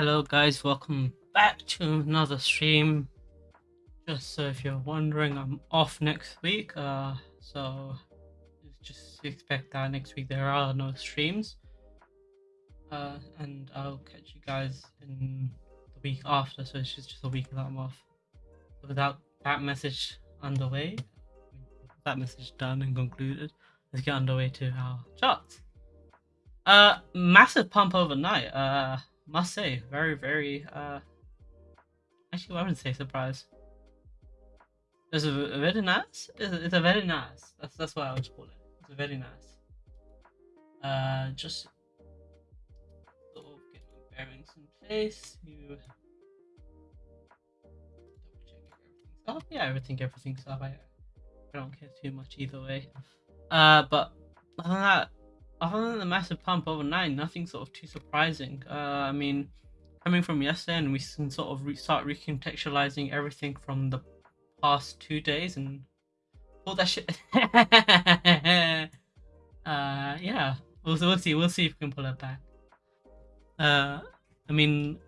Hello guys, welcome back to another stream. Just so if you're wondering, I'm off next week. Uh, so just expect that next week there are no streams. Uh, and I'll catch you guys in the week after. So it's just, just a week that I'm off. Without that message underway, that message done and concluded, let's get underway to our charts. Uh, massive pump overnight. Uh must say, very, very, uh, actually, I wouldn't say surprise. It's a, very nice. It's a, very nice. That's that's what I would call it. It's a very nice. Uh, just sort of get my bearings in place. You double check everything's up. Yeah, everything, everything's up. I, I don't care too much either way. Uh, but other than that, other than the massive pump overnight, nothing sort of too surprising. Uh, I mean, coming from yesterday, and we can sort of re- start recontextualizing everything from the past two days and all that shit. uh, yeah, we'll, we'll see. We'll see if we can pull it back. Uh, I mean,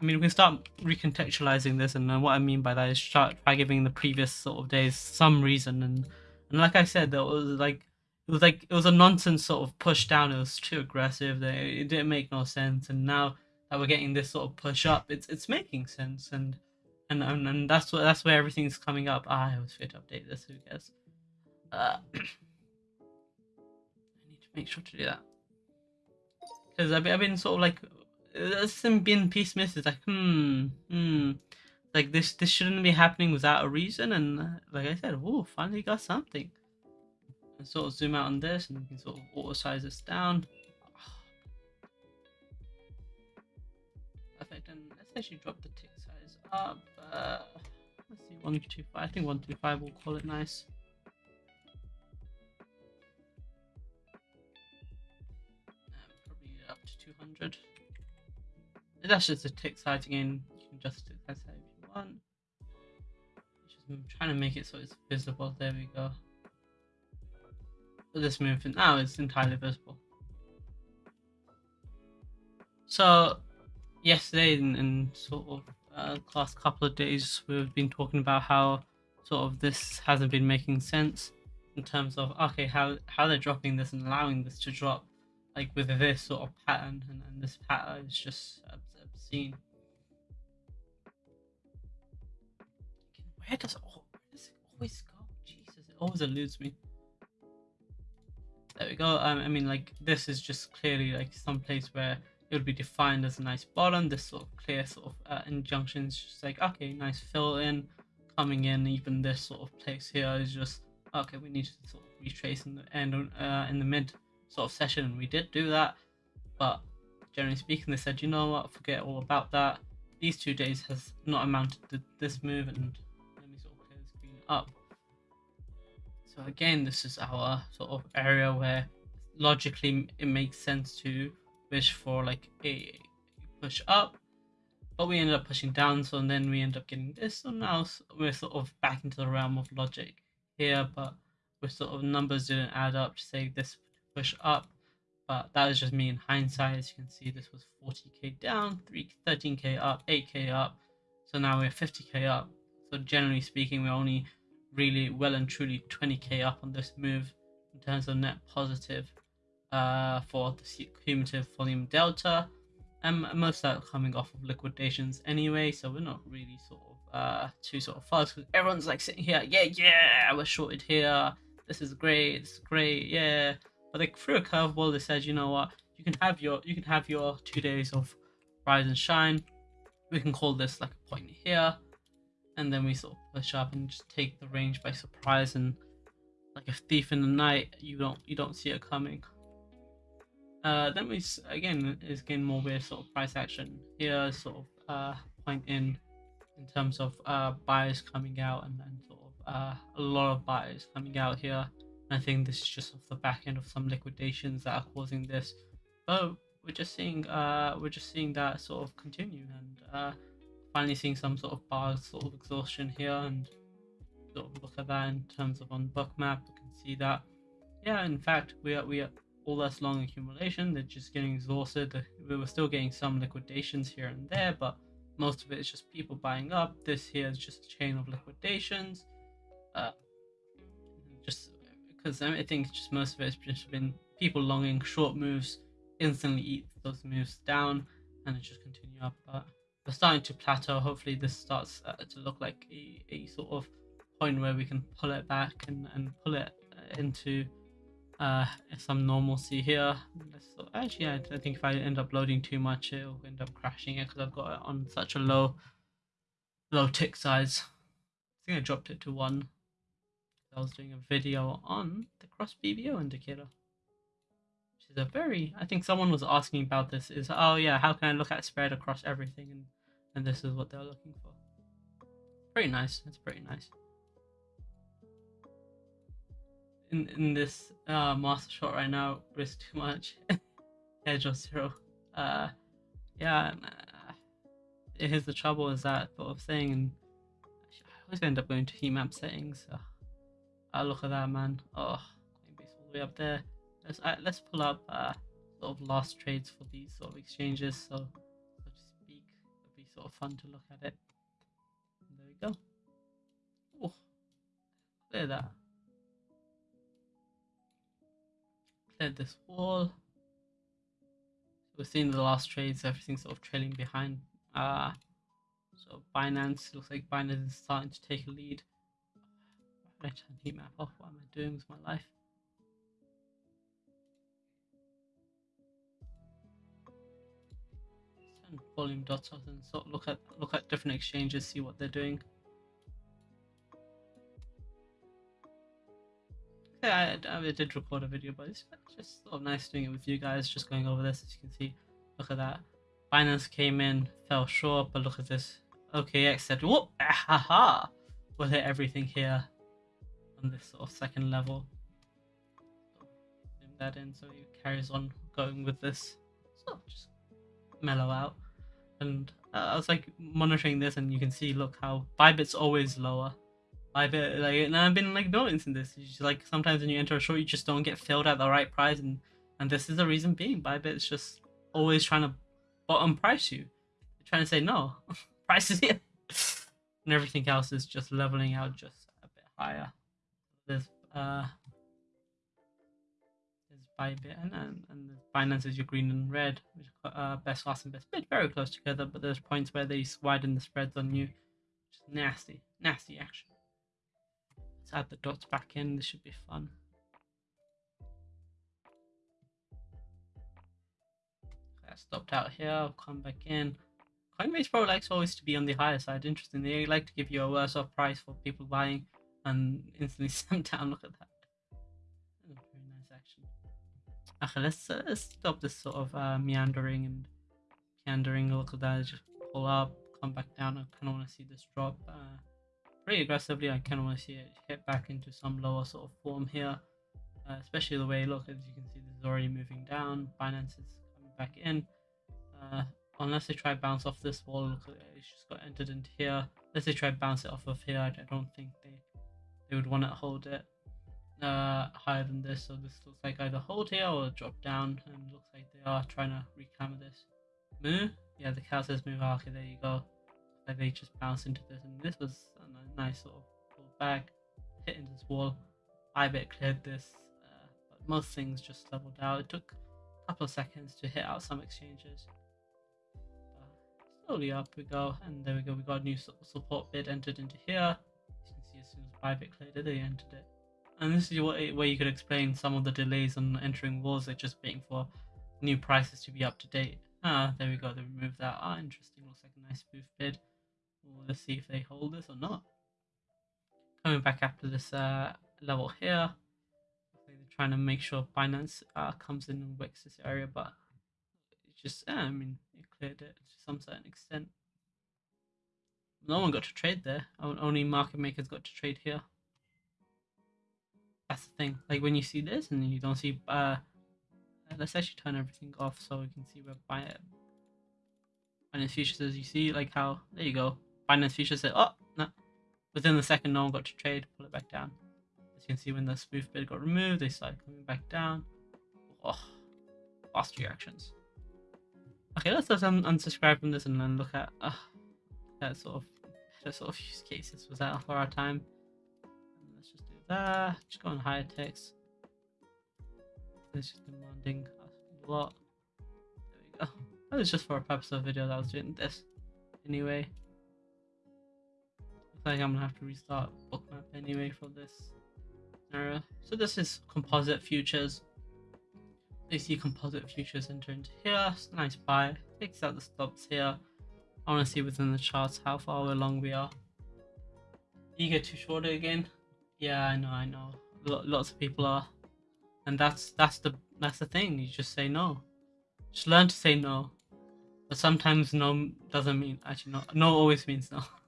I mean, we can start recontextualizing this, and what I mean by that is start by giving the previous sort of days some reason, and and like I said, there was like it was like it was a nonsense sort of push down. It was too aggressive. It didn't make no sense. And now that we're getting this sort of push up, it's it's making sense. And and and, and that's what that's where everything's coming up. Ah, I was fit to update this. Who cares? Uh, I need to make sure to do that because I've, I've been sort of like there's been piece misses like hmm hmm like this this shouldn't be happening without a reason and uh, like I said oh finally got something and sort of zoom out on this and we can sort of auto size this down. Perfect, and let's actually drop the tick size up. Let's see, 125. I think 125 will call it nice. Um, probably up to 200. That's just a tick size again. You can adjust tick size if you want. Just trying to make it so it's visible. There we go this movement now is entirely visible. So yesterday and, and sort of uh, last couple of days we've been talking about how sort of this hasn't been making sense in terms of okay how how they're dropping this and allowing this to drop like with this sort of pattern and, and this pattern is just obscene. Where does, where does it always go? Jesus, it always eludes me. There we go. Um, I mean, like this is just clearly like some place where it would be defined as a nice bottom. This sort of clear sort of uh, injunction is just like okay, nice fill in, coming in. Even this sort of place here is just okay. We need to sort of retrace in the end uh, in the mid sort of session, and we did do that. But generally speaking, they said, you know what, forget all about that. These two days has not amounted to this move, and let me sort of clear the screen up. So again, this is our sort of area where logically it makes sense to wish for like a push up, but we ended up pushing down. So and then we end up getting this. So now we're sort of back into the realm of logic here, but with sort of numbers didn't add up to say this push up. But that is just me in hindsight. As you can see, this was 40k down, 3, 13k up, 8k up. So now we're 50k up. So generally speaking, we're only really well and truly 20k up on this move in terms of net positive uh, for the cumulative volume delta. And most of that coming off of liquidations anyway, so we're not really sort of uh, too sort of fast because everyone's like sitting here, yeah, yeah, we're shorted here. This is great, is great, yeah. But they threw a curveball. They said, you know what, you can have your you can have your two days of rise and shine. We can call this like a point here and then we sort of push up and just take the range by surprise and like a thief in the night you don't you don't see it coming uh then we again is again more weird sort of price action here sort of uh point in in terms of uh buyers coming out and then sort of uh a lot of buyers coming out here and i think this is just off the back end of some liquidations that are causing this but we're just seeing uh we're just seeing that sort of continue and uh finally seeing some sort of bar sort of exhaustion here and sort of look at that in terms of on Bookmap. you can see that yeah in fact we are we are all this long accumulation. They're just getting exhausted. We were still getting some liquidations here and there, but most of it is just people buying up. This here is just a chain of liquidations. Uh, just because I think just most of it has just been people longing short moves, instantly eat those moves down, and it just continue up. But we're starting to plateau. Hopefully, this starts uh, to look like a, a sort of point where we can pull it back and, and pull it uh, into uh, some normalcy here. So actually, I, I think if I end up loading too much, it'll end up crashing it because I've got it on such a low, low tick size. I think I dropped it to one. I was doing a video on the cross BBO indicator. Which is a very, I think someone was asking about this is, oh yeah, how can I look at spread across everything? And, and this is what they're looking for. Pretty nice, it's pretty nice. In, in this uh, master shot right now, risk too much. Edge of zero. Uh, yeah, uh, here's the trouble is that sort of thing, and I always end up going to heat map settings. Oh, look at that, man. Oh, Coinbase all the way up there. Let's uh, let's pull up uh, sort of last trades for these sort of exchanges. So, so to speak, it'll be sort of fun to look at it. And there we go. Oh, clear that. Cleared this wall. We're seeing the last trades. Everything's sort of trailing behind. Uh, so Binance looks like Binance is starting to take a lead. I turn heat map off? What am I doing with my life? Turn volume dots off and sort of look at look at different exchanges, see what they're doing. I, I did record a video, but it's just sort of nice doing it with you guys, just going over this. As you can see, look at that. Binance came in, fell short, but look at this. OKX said, whoop, ha. We'll hit everything here on this sort of second level. That in so he carries on going with this. So just mellow out. And uh, I was like monitoring this and you can see look how Bybit's always lower. Bybit like and I've been like noticing this. Just, like sometimes when you enter a short you just don't get filled at the right price and and this is the reason being Bybit's just always trying to bottom price you. They're trying to say no. price is here. and everything else is just leveling out just a bit higher there's uh there's Bybit and and, and Binance is your green and red, which are uh, best class and best bid, very close together. But there's points where they widen the spreads on you, is nasty, nasty action. Let's add the dots back in. This should be fun. I stopped out here. I'll come back in. Coinbase Pro likes always to be on the higher side. Interesting. They like to give you a worse off price for people buying and instantly sent down. Look at that. Very nice action. Okay, let's, uh, let's stop this sort of uh, meandering and meandering. Look at that. Just pull up, come back down. I kind of want to see this drop uh, pretty aggressively. I kind of want to see it hit back into some lower sort of form here. Uh, especially the way, look, as you can see, this is already moving down. Binance is coming back in. Uh, unless they try bounce off this wall, look, it's just got entered into here. Unless they try bounce it off of here, I don't think they they would want to hold it uh, higher than this. So this looks like either hold here or drop down, and looks like they are trying to reclamor this. Move? Yeah, the cow says move. Okay, there you go. Like they just bounce into this, and this was a nice sort of pull back, hit into this wall. Bybit cleared this, uh, but most things just leveled out. It took a couple of seconds to hit out some exchanges. slowly up we go, and there we go. We got a new support bid entered into here as you can see, as soon as Bybit cleared it, they entered it. And this is what, where you could explain some of the delays on entering walls. They're just waiting for new prices to be up to date. Ah, there we go. They removed that. Ah, interesting. Looks like a nice spoof bid. Let's see if they hold this or not. Coming back after this uh, level here. They're trying to make sure Binance uh, comes in and wicks this area, but it's just, uh, I mean, it cleared it to some certain extent no one got to trade there. Only market makers got to trade here. That's the thing. Like when you see this and you don't see. Uh, let's actually turn everything off so we can see where Binance Binance Futures as you see like how there you go. Binance Futures said, oh no. Within the second, no one got to trade. Pull it back down. As you can see, when the spoof bid got removed, they started coming back down. Oh, fast reactions. Okay, let's just un- unsubscribe from this and then look at uh, that sort of that sort of use cases was that for our time. Let's just do that. Just go on higher text. This is demanding a lot. There we go. That was just for a purpose of video that I was doing this. Anyway. Like I'm gonna have to restart bookmap anyway for this scenario. So this is composite futures. You see composite futures enter into here. Nice buy. Takes out the stops here. I want to see within the charts how far along we are. You get too short again. Yeah, I know, I know. lots of people are, and that's that's the that's the thing. You just say no. Just learn to say no. But sometimes no doesn't mean actually no. No always means no.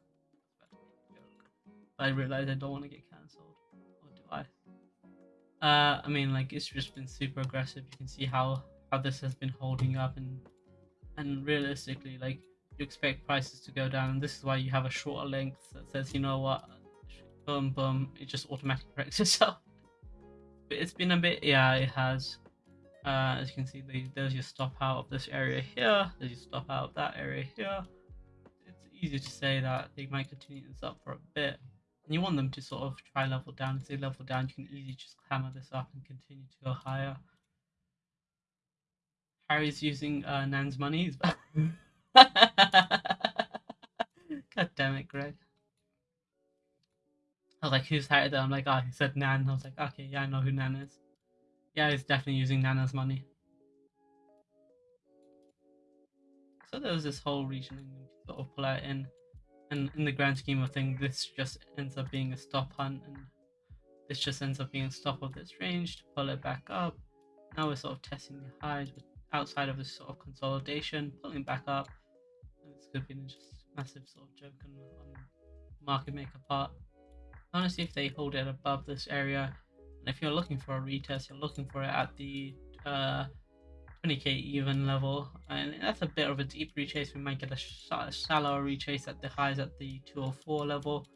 I realize I don't want to get cancelled, or do I? Uh, I mean, like it's just been super aggressive. You can see how how this has been holding up, and and realistically, like you expect prices to go down, and this is why you have a shorter length that says, you know what, boom, boom, it just automatically corrects itself. But it's been a bit, yeah, it has. Uh, as you can see, there's your stop out of this area here. There's your stop out of that area here. It's easy to say that they might continue this up for a bit and you want them to sort of try level down. If they level down, you can easily just hammer this up and continue to go higher. Harry's using uh, Nan's money. God damn it, Greg. I was like, who's Harry? I'm like, oh, he said Nan. I was like, okay, yeah, I know who Nan is. Yeah, he's definitely using Nana's money. So there was this whole region sort of pull out in and in the grand scheme of things, this just ends up being a stop hunt, and this just ends up being a stop of this range to pull it back up. Now we're sort of testing the highs, outside of this sort of consolidation, pulling back up. And this could be just massive sort of joke on, on market maker part. Honestly, if they hold it above this area, and if you're looking for a retest, you're looking for it at the uh, 20k even level, and that's a bit of a deep retrace. We might get a shallower retrace at the highs at the 204 level,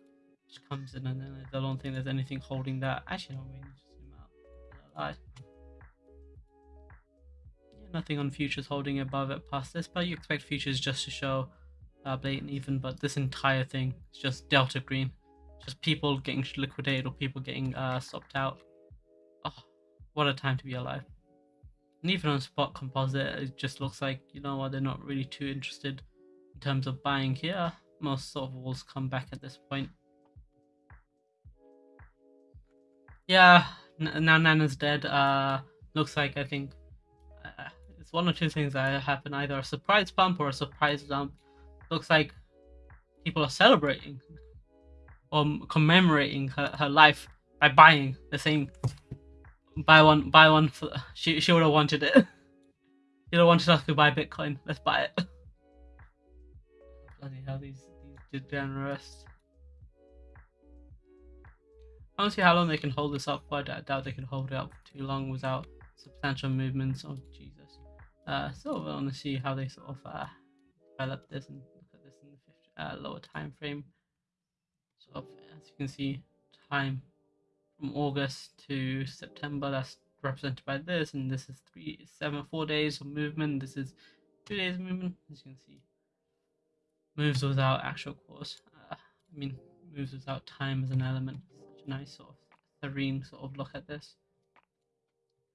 which comes in, and then I don't think there's anything holding that. Actually, no, we need to zoom out. Yeah, nothing on futures holding above it past this, but you expect futures just to show uh, blatant even, but this entire thing is just delta green, just people getting liquidated or people getting uh, stopped out. Oh, what a time to be alive. And even on spot composite, it just looks like, you know what, they're not really too interested in terms of buying here. Most sort of walls come back at this point. Yeah, now Nana's dead. Uh, looks like I think uh, it's one or two things that happen either a surprise pump or a surprise dump. Looks like people are celebrating or commemorating her, her life by buying the same Buy one, buy one. For, she she would have wanted it. Would have wanted us to buy Bitcoin. Let's buy it. Bloody hell, these these degenerates. I don't see how long they can hold this up, but I doubt they can hold it up too long without substantial movements. Oh Jesus! Uh, so I want to see how they sort of uh, develop this and look at this in the 50, uh, lower time frame. So as you can see, time from August to September. That's represented by this, and this is three, seven, four days of movement. This is two days of movement, as you can see. Moves without actual course. Uh, I mean, moves without time as an element. Such a nice sort of serene sort of look at this.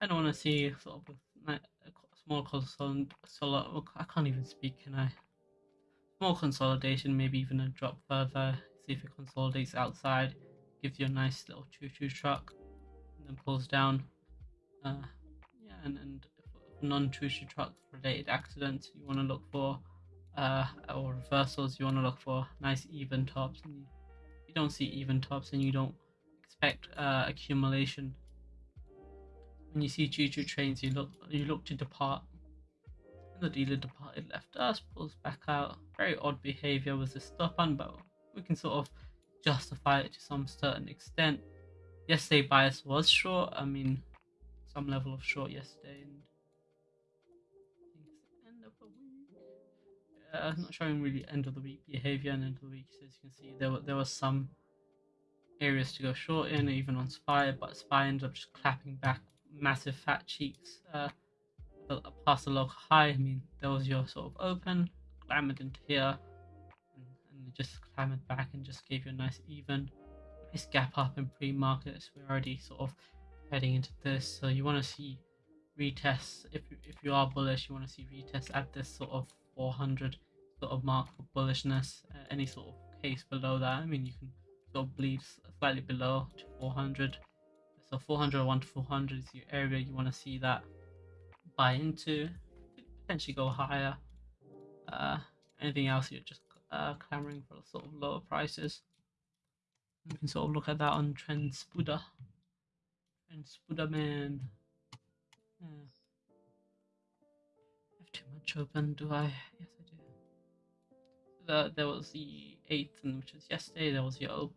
I don't want to see sort of a small consolidation. I can't even speak, can I? Small consolidation, maybe even a drop further. See if it consolidates outside gives you a nice little choo-choo truck and then pulls down uh, yeah and, and non-choo-choo truck related accidents you want to look for uh, or reversals you want to look for nice even tops and you, you don't see even tops and you don't expect uh, accumulation. When you see choo-choo trains you look you look to depart. And the dealer departed left us pulls back out. Very odd behavior with the stop on but we can sort of justify it to some certain extent. Yesterday bias was short. I mean, some level of short yesterday, and not showing really end of the week behavior and end of the week. So as you can see, there were there was some areas to go short in, even on Spy, but Spy ended up just clapping back massive fat cheeks uh, past the local high. I mean, there was your sort of open, clambered into here, just clambered back and just gave you a nice even, nice gap up in pre-markets. We're already sort of heading into this, so you want to see retests. If if you are bullish, you want to see retests at this sort of 400 sort of mark for bullishness. Uh, any sort of case below that, I mean, you can sort of bleed slightly below to 400. So 401 to 400 is your area you want to see that buy into. Potentially go higher. Uh, anything else you're just uh, clamoring for sort of lower prices. You can sort of look at that on TrendSpider. Trend Spuda man. Yeah. I have too much open, do I? Yes, I do. The, there was the 8th, and which was yesterday. There was your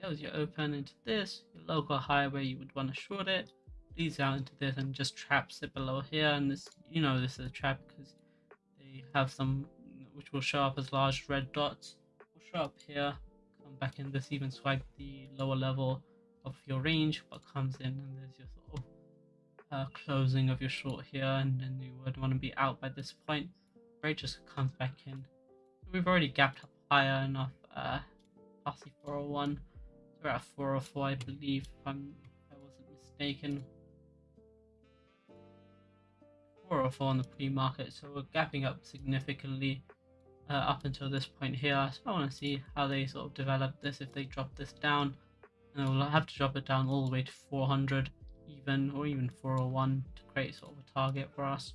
there was your open into this, your local high where you would want to short it, leads out into this and just traps it below here. And this, you know, this is a trap because they have some which will show up as large red dots. Will show up here, come back in this, even swipe the lower level of your range, but comes in and there's your sort of uh, closing of your short here, and then you would want to be out by this point. Rate just comes back in. We've already gapped up higher enough uh, past the 401 we're at 404, I believe, if, I'm, if I wasn't mistaken. 404 on the pre-market, so we're gapping up significantly uh, up until this point here. So I want to see how they sort of develop this, if they drop this down. And we'll have to drop it down all the way to 400 even, or even 401 to create sort of a target for us.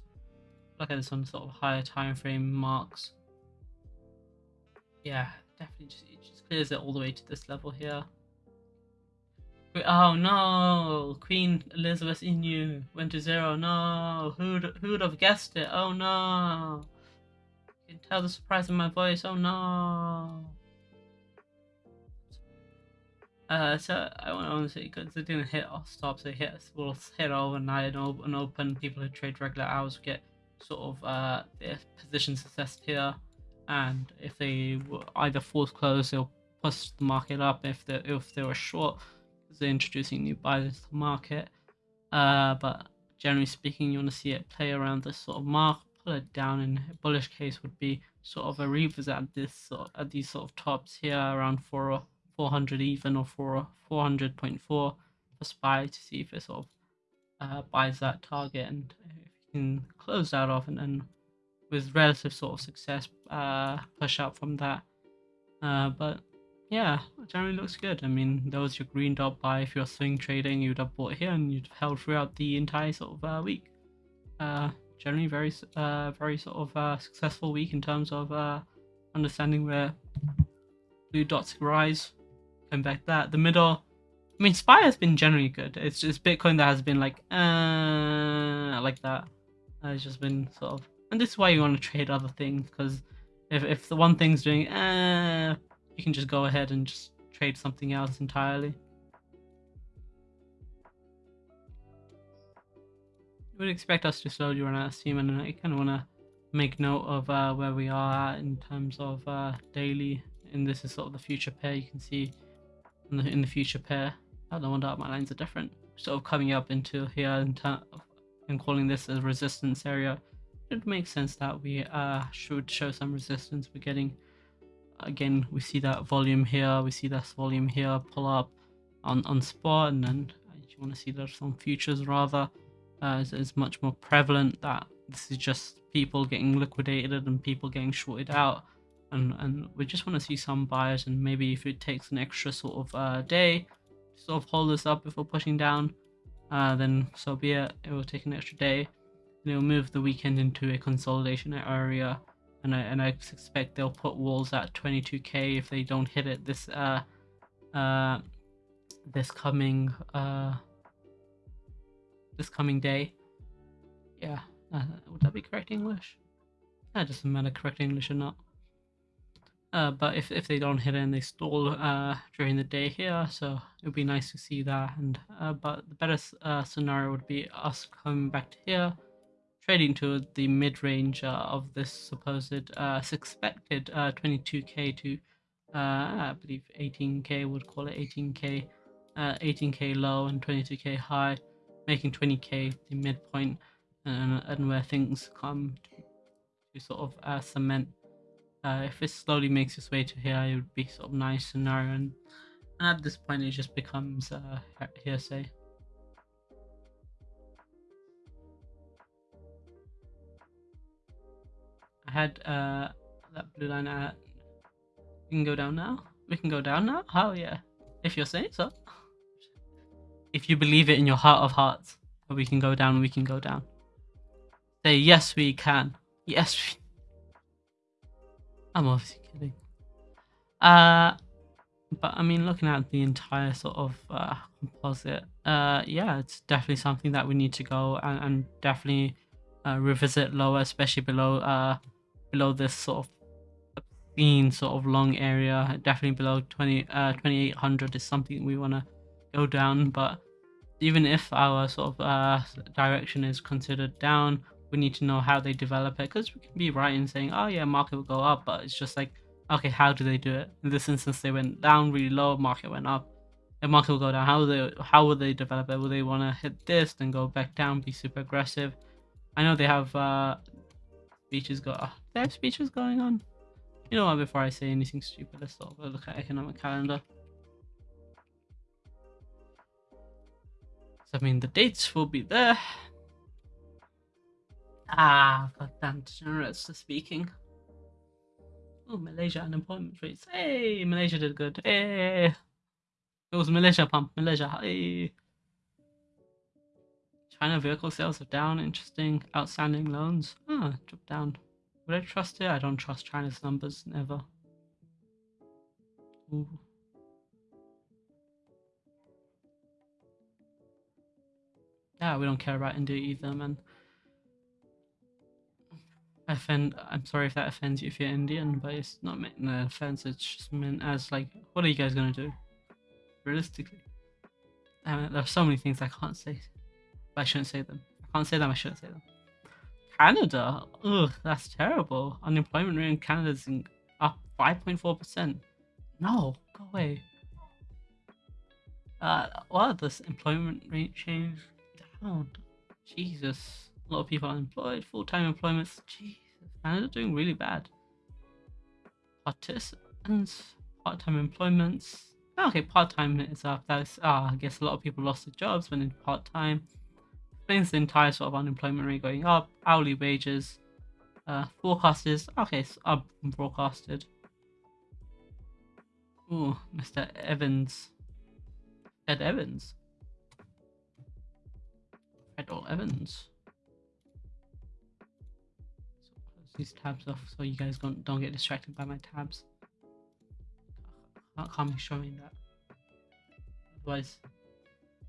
Look at on sort of higher time frame marks. Yeah, definitely just, it just clears it all the way to this level here. Oh no! Queen Elizabeth Inu went to zero. No! Who'd who'd have guessed it? Oh no! Can tell the surprise in my voice. Oh no! Uh, so I want to say because it didn't hit all stops. it hit will hit overnight and open. People who trade regular hours get sort of uh their positions assessed here, and if they were either force close, they'll push the market up. If they if they were short they're introducing new buyers into the market. Uh, but generally speaking, you want to see it play around this sort of mark, it down. In a bullish case, would be sort of a revisit at this sort at these sort of tops here around four 400 even or 4 400.4 for spy to see if it sort of uh, buys that target and if you can close that off and then with relative sort of success uh, push out from that. Uh, but yeah, generally looks good. I mean, that was your green dot buy. If you're swing trading, you'd have bought here and you'd have held throughout the entire sort of uh, week. Generally very, uh, very sort of uh, successful week in terms of uh, understanding where blue dots rise. Come back that the middle. I mean, Spy has been generally good. It's just Bitcoin that has been like, uh, like that. It's just been sort of, and this is why you want to trade other things because if if the one thing's doing, uh, you can just go ahead and just trade something else entirely. Would expect us to slowly run out of steam and I kind of want to make note of uh, where we are in terms of uh, daily and this is sort of the future pair you can see in the, in the future pair. I don't wonder my lines are different. Sort of coming up into here in and calling this a resistance area. It makes sense that we uh, should show some resistance. We're getting again we see that volume here we see this volume here pull up on on spot and then you want to see that some futures rather uh, is, is much more prevalent that this is just people getting liquidated and people getting shorted out. And and we just want to see some buyers and maybe if it takes an extra sort of uh, day to sort of hold this up before pushing down uh, then so be it. It will take an extra day. And it will move the weekend into a consolidation area. And I and I suspect they'll put walls at 22k if they don't hit it this uh uh this coming uh this coming day. Yeah, uh, would that be correct English? That doesn't matter correct English or not. Uh, but if, if they don't hit it and they stall uh, during the day here, so it would be nice to see that. And uh, but the better uh, scenario would be us coming back to here, trading to the mid-range uh, of this supposed uh, suspected 22k uh, to uh, I believe 18k would call it 18k 18k low and 22k high making 20k the midpoint and, and where things come to, to sort of uh, cement. Uh, if it slowly makes its way to here, it would be sort of nice scenario. And, and at this point, it just becomes uh, hearsay. I had uh, that blue line at. We can go down now. We can go down now. Oh yeah, if you're saying so. If you believe it in your heart of hearts, that we can go down, we can go down. Say yes, we can. Yes. We... I'm obviously kidding. Uh, but I mean, looking at the entire sort of uh, composite, uh, yeah, it's definitely something that we need to go and, and definitely uh, revisit lower, especially below uh below this sort of obscene sort of long area. Definitely below 20 uh 2800 is something we want to go down. But even if our sort of uh direction is considered down, we need to know how they develop it because we can be right in saying, oh yeah, market will go up, but it's just like, okay, how do they do it? In this instance, they went down really low, market went up. The market will go down. How will they? How will they develop it? Will they want to hit this, then go back down, be super aggressive? I know they have uh, speeches go. Oh, they have speeches going on. You know what? Before I say anything stupid, let's sort of look at economic calendar. I mean, the dates will be there. Ah, goddamn degenerates speaking. Oh, Malaysia unemployment rates. Hey, Malaysia did good. Hey, it was Malaysia pump. Malaysia. Hey. China vehicle sales are down. Interesting. Outstanding loans. Ah, dropped down. Would I trust it? I don't trust China's numbers. Never. Ooh. Yeah, we don't care about India either, man. I offend i'm sorry if that offends you if you're indian but it's not meant an offense it's just meant as like what are you guys gonna do? Realistically. I mean, there are so many things i can't say but i shouldn't say them. I can't say them i shouldn't say them. Canada? Ugh that's terrible. Unemployment rate in canada is up 5.4 percent. No go away. Uh what this employment rate change down jesus a lot of people unemployed, full-time employments. Jesus, Canada doing really bad. Participants, part-time employments. Okay, part-time is up. That's ah, I guess a lot of people lost their jobs when in part-time. Explains the entire sort of unemployment rate going up. Hourly wages. Uh, forecasters. Okay, so up broadcasted. Ooh, Mr. Evans. Ed Evans. Federal Evans. Close these tabs off so you guys don't, don't get distracted by my tabs. I can't be showing that. Otherwise,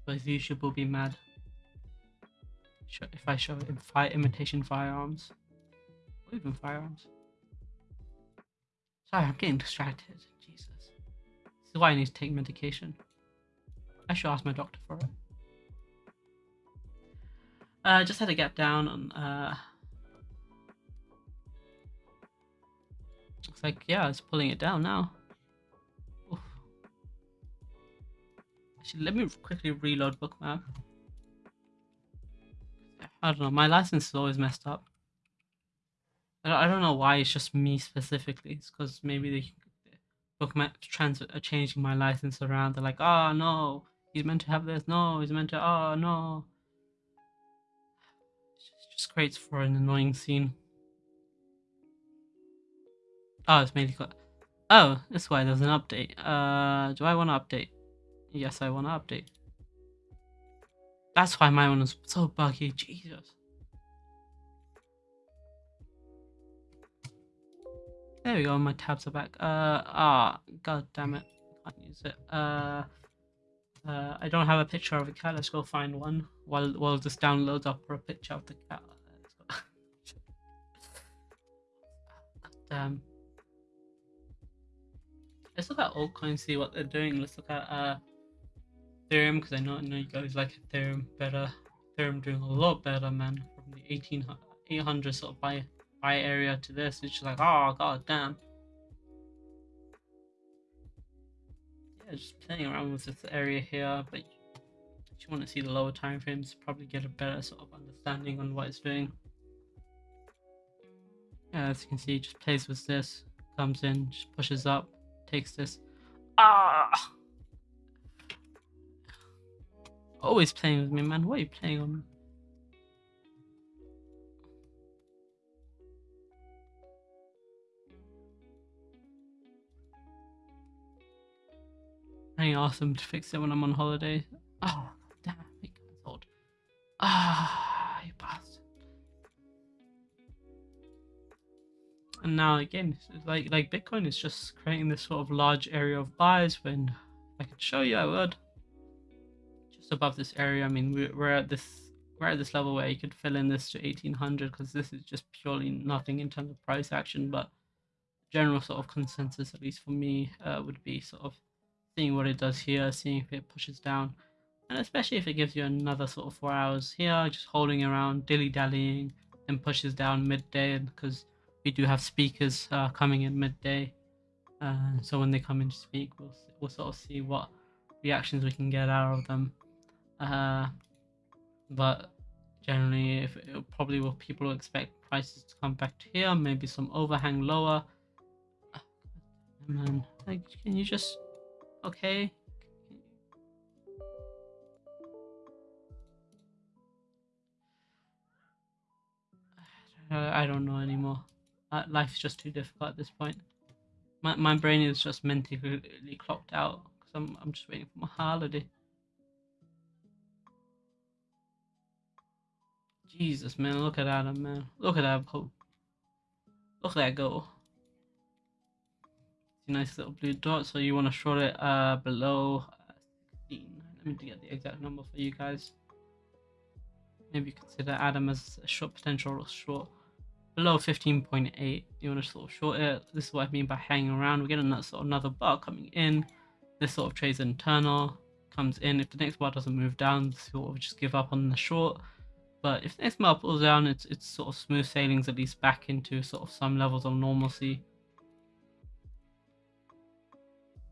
otherwise YouTube will be mad. If I show it in fire imitation firearms. Or even firearms. Sorry, I'm getting distracted. Jesus. This is why I need to take medication. I should ask my doctor for it. Uh, just had to get down on uh, Looks like, yeah, it's pulling it down now. Oof. Actually, let me quickly reload bookmap. I don't know, my license is always messed up. I don't know why it's just me specifically. It's because maybe the bookmap trans are changing my license around. They're like, oh no, he's meant to have this. No, he's meant to. Oh no. Creates for an annoying scene. Oh, it's mainly got. Oh, that's why there's an update. Uh, do I want to update? Yes, I want to update. That's why my one was so buggy. Jesus. There we go. My tabs are back. Uh, ah, god damn it. Can't use it. Uh, uh, I don't have a picture of a cat. Let's go find one while while this downloads up for a picture of the cat. Damn. Let's look at altcoins, see what they're doing. Let's look at uh, Ethereum because I know, I know you guys like Ethereum better. Ethereum doing a lot better, man. From the 1800, 800 sort of buy buy area to this, it's just like, oh god damn. Yeah, just playing around with this area here, but if you want to see the lower time frames, probably get a better sort of understanding on what it's doing. Yeah, as you can see, just plays with this, comes in, just pushes up, takes this. Ah! Always playing with me, man. What are you playing on me? I ask them to fix it when I'm on holiday. Oh, damn, it cancelled. Ah, And now again, like like Bitcoin is just creating this sort of large area of buys. When I could show you, I would. Just above this area, I mean, we're, we're at this we're at this level where you could fill in this to 1800 because this is just purely nothing in terms of price action. But general sort of consensus, at least for me, uh, would be sort of seeing what it does here, seeing if it pushes down, and especially if it gives you another sort of four hours here, just holding around, dilly dallying, and pushes down midday because we do have speakers uh, coming in midday. Uh, so when they come in to speak, we'll we'll sort of see what reactions we can get out of them. Uh, but generally, if probably what people will expect prices to come back to here, maybe some overhang lower. Like, can you just okay? I don't know anymore. Life's just too difficult at this point. My, my brain is just mentally clocked out because I'm, I'm just waiting for my holiday. Jesus, man, look at that, man. Look at that Look at that go nice little blue dot. So you want to short it uh, below uh, 16. Let me get the exact number for you guys. Maybe consider ATOM as a short potential or short. Below 15.8, you want to sort of short it. This is what I mean by hanging around. We're getting that sort of another bar coming in. This sort of trades internal, comes in. If the next bar doesn't move down, sort of just give up on the short. But if the next bar pulls down, it's it's sort of smooth sailings at least back into sort of some levels of normalcy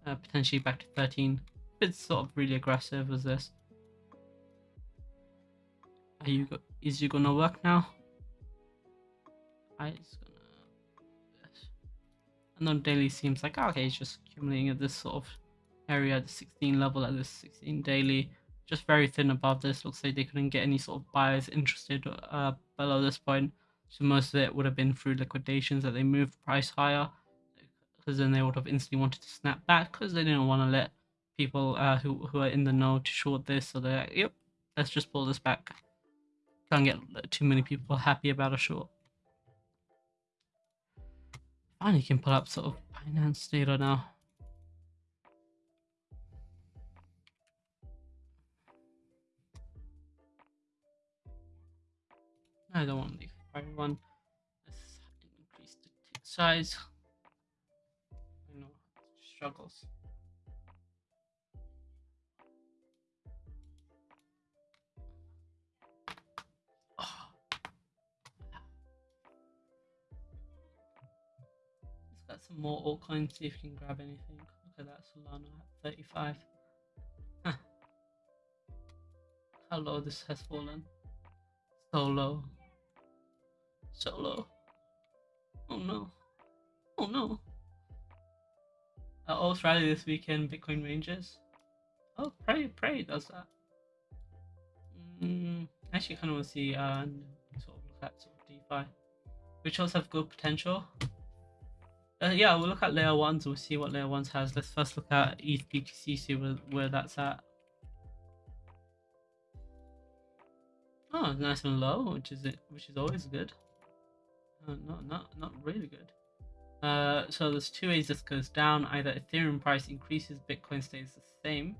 uh, potentially back to 13. It's sort of really aggressive as this. Are you is you gonna work now? I is gonna. And daily seems like okay, it's just accumulating at this sort of area the 16 level at this 16 daily. Just very thin above this. Looks like they couldn't get any sort of buyers interested uh, below this point. So most of it would have been through liquidations that they moved price higher because then they would have instantly wanted to snap back because they didn't want to let people uh, who, who are in the know to short this. So they're like, yep, let's just pull this back. Can't get too many people happy about a short. Finally can pull up sort of finance data now. I don't want the one. Let's increase the size struggles. Let's get some more altcoins, see if you can grab anything. Look at that Solana at 35. Huh. How low this has fallen. So low. So low. Oh no. Oh no. Uh, this weekend, Bitcoin ranges. Oh, Prey, Prey does that. Mm, actually, kind of want to see uh, sort of look at sort of DeFi, which also have good potential. Uh, yeah, we'll look at layer ones. We'll see what layer ones has. Let's first look at ETH BTC, see where, where that's at. Oh, nice and low, which is which is always good. Uh, not not not really good. Uh, so there's two ways this goes down. Either Ethereum price increases, Bitcoin stays the same,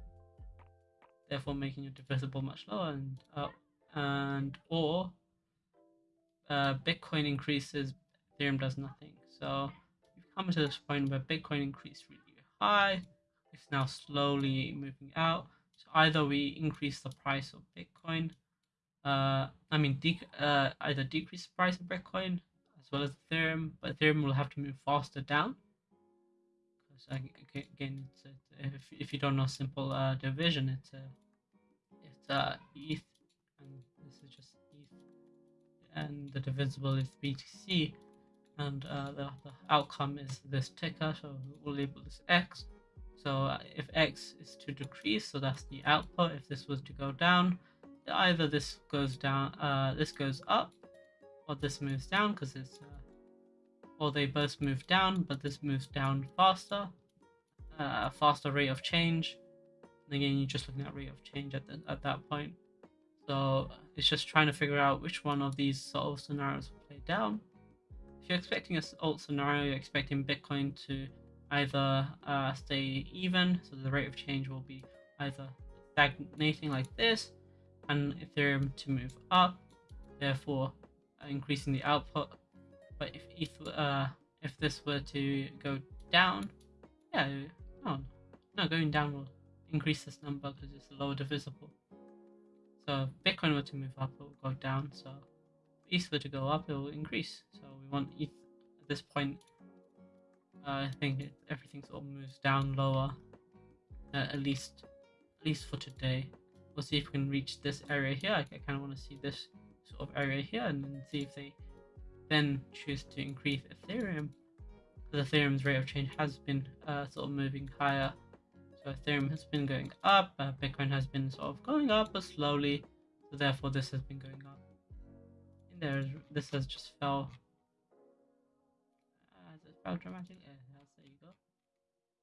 therefore making it divisible much lower, and up, and or uh, Bitcoin increases, Ethereum does nothing. So come to this point where Bitcoin increased really high. It's now slowly moving out. So either we increase the price of Bitcoin, uh, I mean, uh, either decrease the price of Bitcoin as well as Ethereum, but Ethereum will have to move faster down. Because again, it's a, if if you don't know simple uh, division, it's a it's uh, ETH, and this is just ETH, and the divisible is BTC, and uh, the, the outcome is this ticker, so we'll label this X. So uh, if X is to decrease, so that's the output. If this was to go down, either this goes down, uh, this goes up, or this moves down because it's, uh, or they both move down, but this moves down faster, uh, a faster rate of change. And again, you're just looking at rate of change at, the, at that point. So it's just trying to figure out which one of these sort of scenarios will play down. If you're expecting a alt scenario, you're expecting Bitcoin to either uh, stay even, so the rate of change will be either stagnating like this, and Ethereum to move up, therefore increasing the output. But if uh, if this were to go down, yeah, no, no, going down will increase this number because it's lower divisible. So if Bitcoin were to move up, it will go down. So if ETH were to go up, it will increase. So we want ETH at this point. Uh, I think it, everything sort of moves down lower, uh, at least, at least for today. We'll see if we can reach this area here. I, I kind of want to see this sort of area here and then see if they then choose to increase Ethereum. Because Ethereum's rate of change has been uh, sort of moving higher. So Ethereum has been going up, uh, Bitcoin has been sort of going up but slowly. So therefore this has been going up. And there, this has just fell. Uh, has it fell dramatically? Yeah, there you go.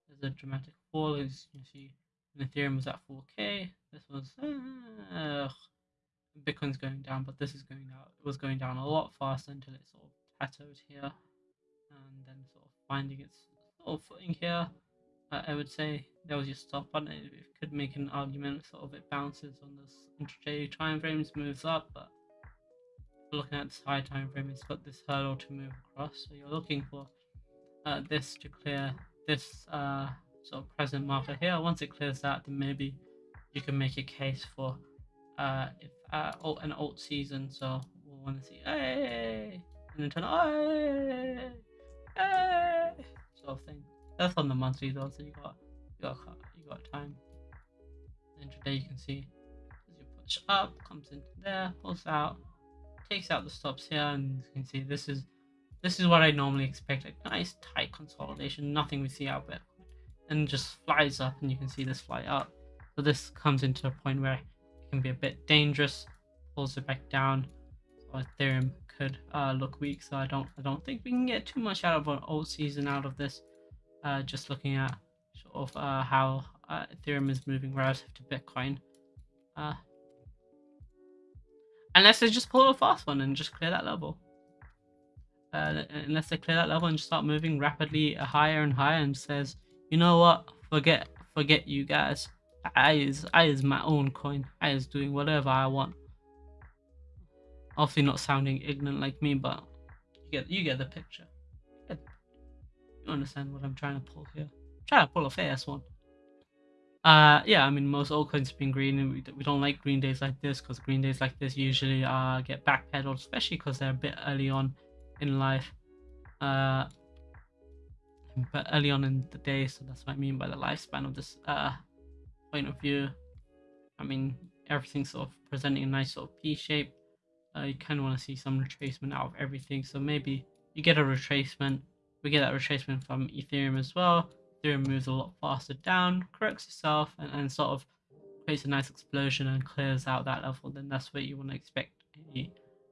There's a dramatic fall as you see. Ethereum was at 4k. This was uh, Bitcoin's going down, but this is going out. It was going down a lot faster until it sort of plateaued here, and then sort of finding its sort of footing here. Uh, I would say there was your stop button. It, it could make an argument, sort of it bounces on this intraday time frames, moves up, but looking at this high time frame, it's got this hurdle to move across. So you're looking for uh, this to clear this uh, sort of present marker here. Once it clears that, then maybe you can make a case for uh, if uh, alt, an alt season. So we'll want to see hey, and then turn hey, hey, sort of thing. That's on the monthly though, so you got you got you got time. And today you can see as you push up, comes into there, pulls out, takes out the stops here, and you can see this is this is what I normally expect. A nice tight consolidation, nothing we see out there and just flies up and you can see this fly up. So this comes into a point where it can be a bit dangerous, pulls it back down. So Ethereum could uh, look weak. So I don't I don't think we can get too much out of an old season out of this. Uh, just looking at sort of uh, how uh, Ethereum is moving relative to Bitcoin. Unless they just pull a fast one and just clear that level. Uh, unless they clear that level and just start moving rapidly higher and higher and says you know what? Forget forget you guys. I is I is my own coin. I is doing whatever I want. Obviously not sounding ignorant like me, but you get you get the picture. You understand what I'm trying to pull here? Trying to pull a fast one. Uh, yeah, I mean most have been green, and we, we don't like green days like this because green days like this usually uh get backpedaled, especially because they're a bit early on in life. Uh, but early on in the day, so that's what I mean by the lifespan of this uh, point of view. I mean, everything's sort of presenting a nice sort of P shape. Uh, you kind of want to see some retracement out of everything, so maybe you get a retracement. We get that retracement from Ethereum as well. Ethereum moves a lot faster down, corrects itself, and, and sort of creates a nice explosion and clears out that level. Then that's where you want to expect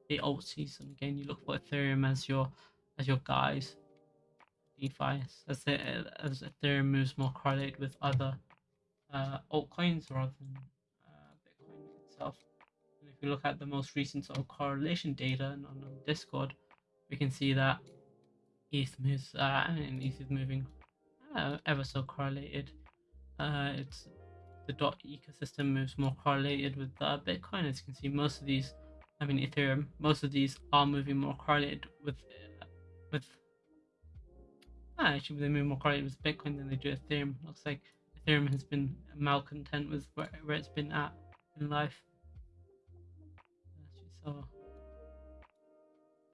a alt season. Again, you look for Ethereum as your as your guys DeFi as, the, as Ethereum moves more correlated with other uh, altcoins rather than uh, Bitcoin itself. And if you look at the most recent sort of correlation data on, on Discord, we can see that ETH moves uh, and ETH is moving uh, ever so correlated. Uh, it's the dot ecosystem moves more correlated with uh, Bitcoin. As you can see, most of these, I mean Ethereum, most of these are moving more correlated with uh, with Ah, actually, they move more correlated with Bitcoin than they do Ethereum. Looks like Ethereum has been malcontent with where, where it's been at in life. So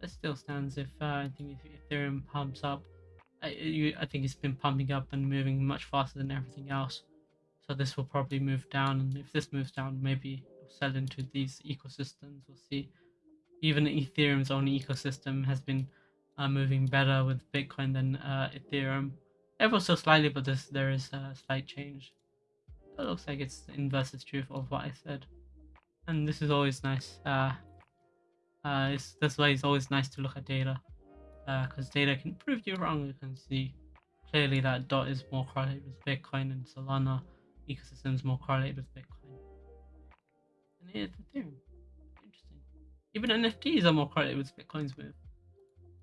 it still stands if uh, I think if Ethereum pumps up. I, you, I think it's been pumping up and moving much faster than everything else. So this will probably move down, and if this moves down, maybe sell into these ecosystems. We'll see. Even Ethereum's own ecosystem has been uh, moving better with Bitcoin than uh, Ethereum. Ever so slightly, but this, there is a slight change. It looks like it's the inverse truth of what I said. And this is always nice. Uh, uh, it's, that's why it's always nice to look at data. Because uh, data can prove you wrong. You can see clearly that DOT is more correlated with Bitcoin and Solana ecosystem is more correlated with Bitcoin. And here's Ethereum. Interesting. Even NFTs are more correlated with Bitcoin's move.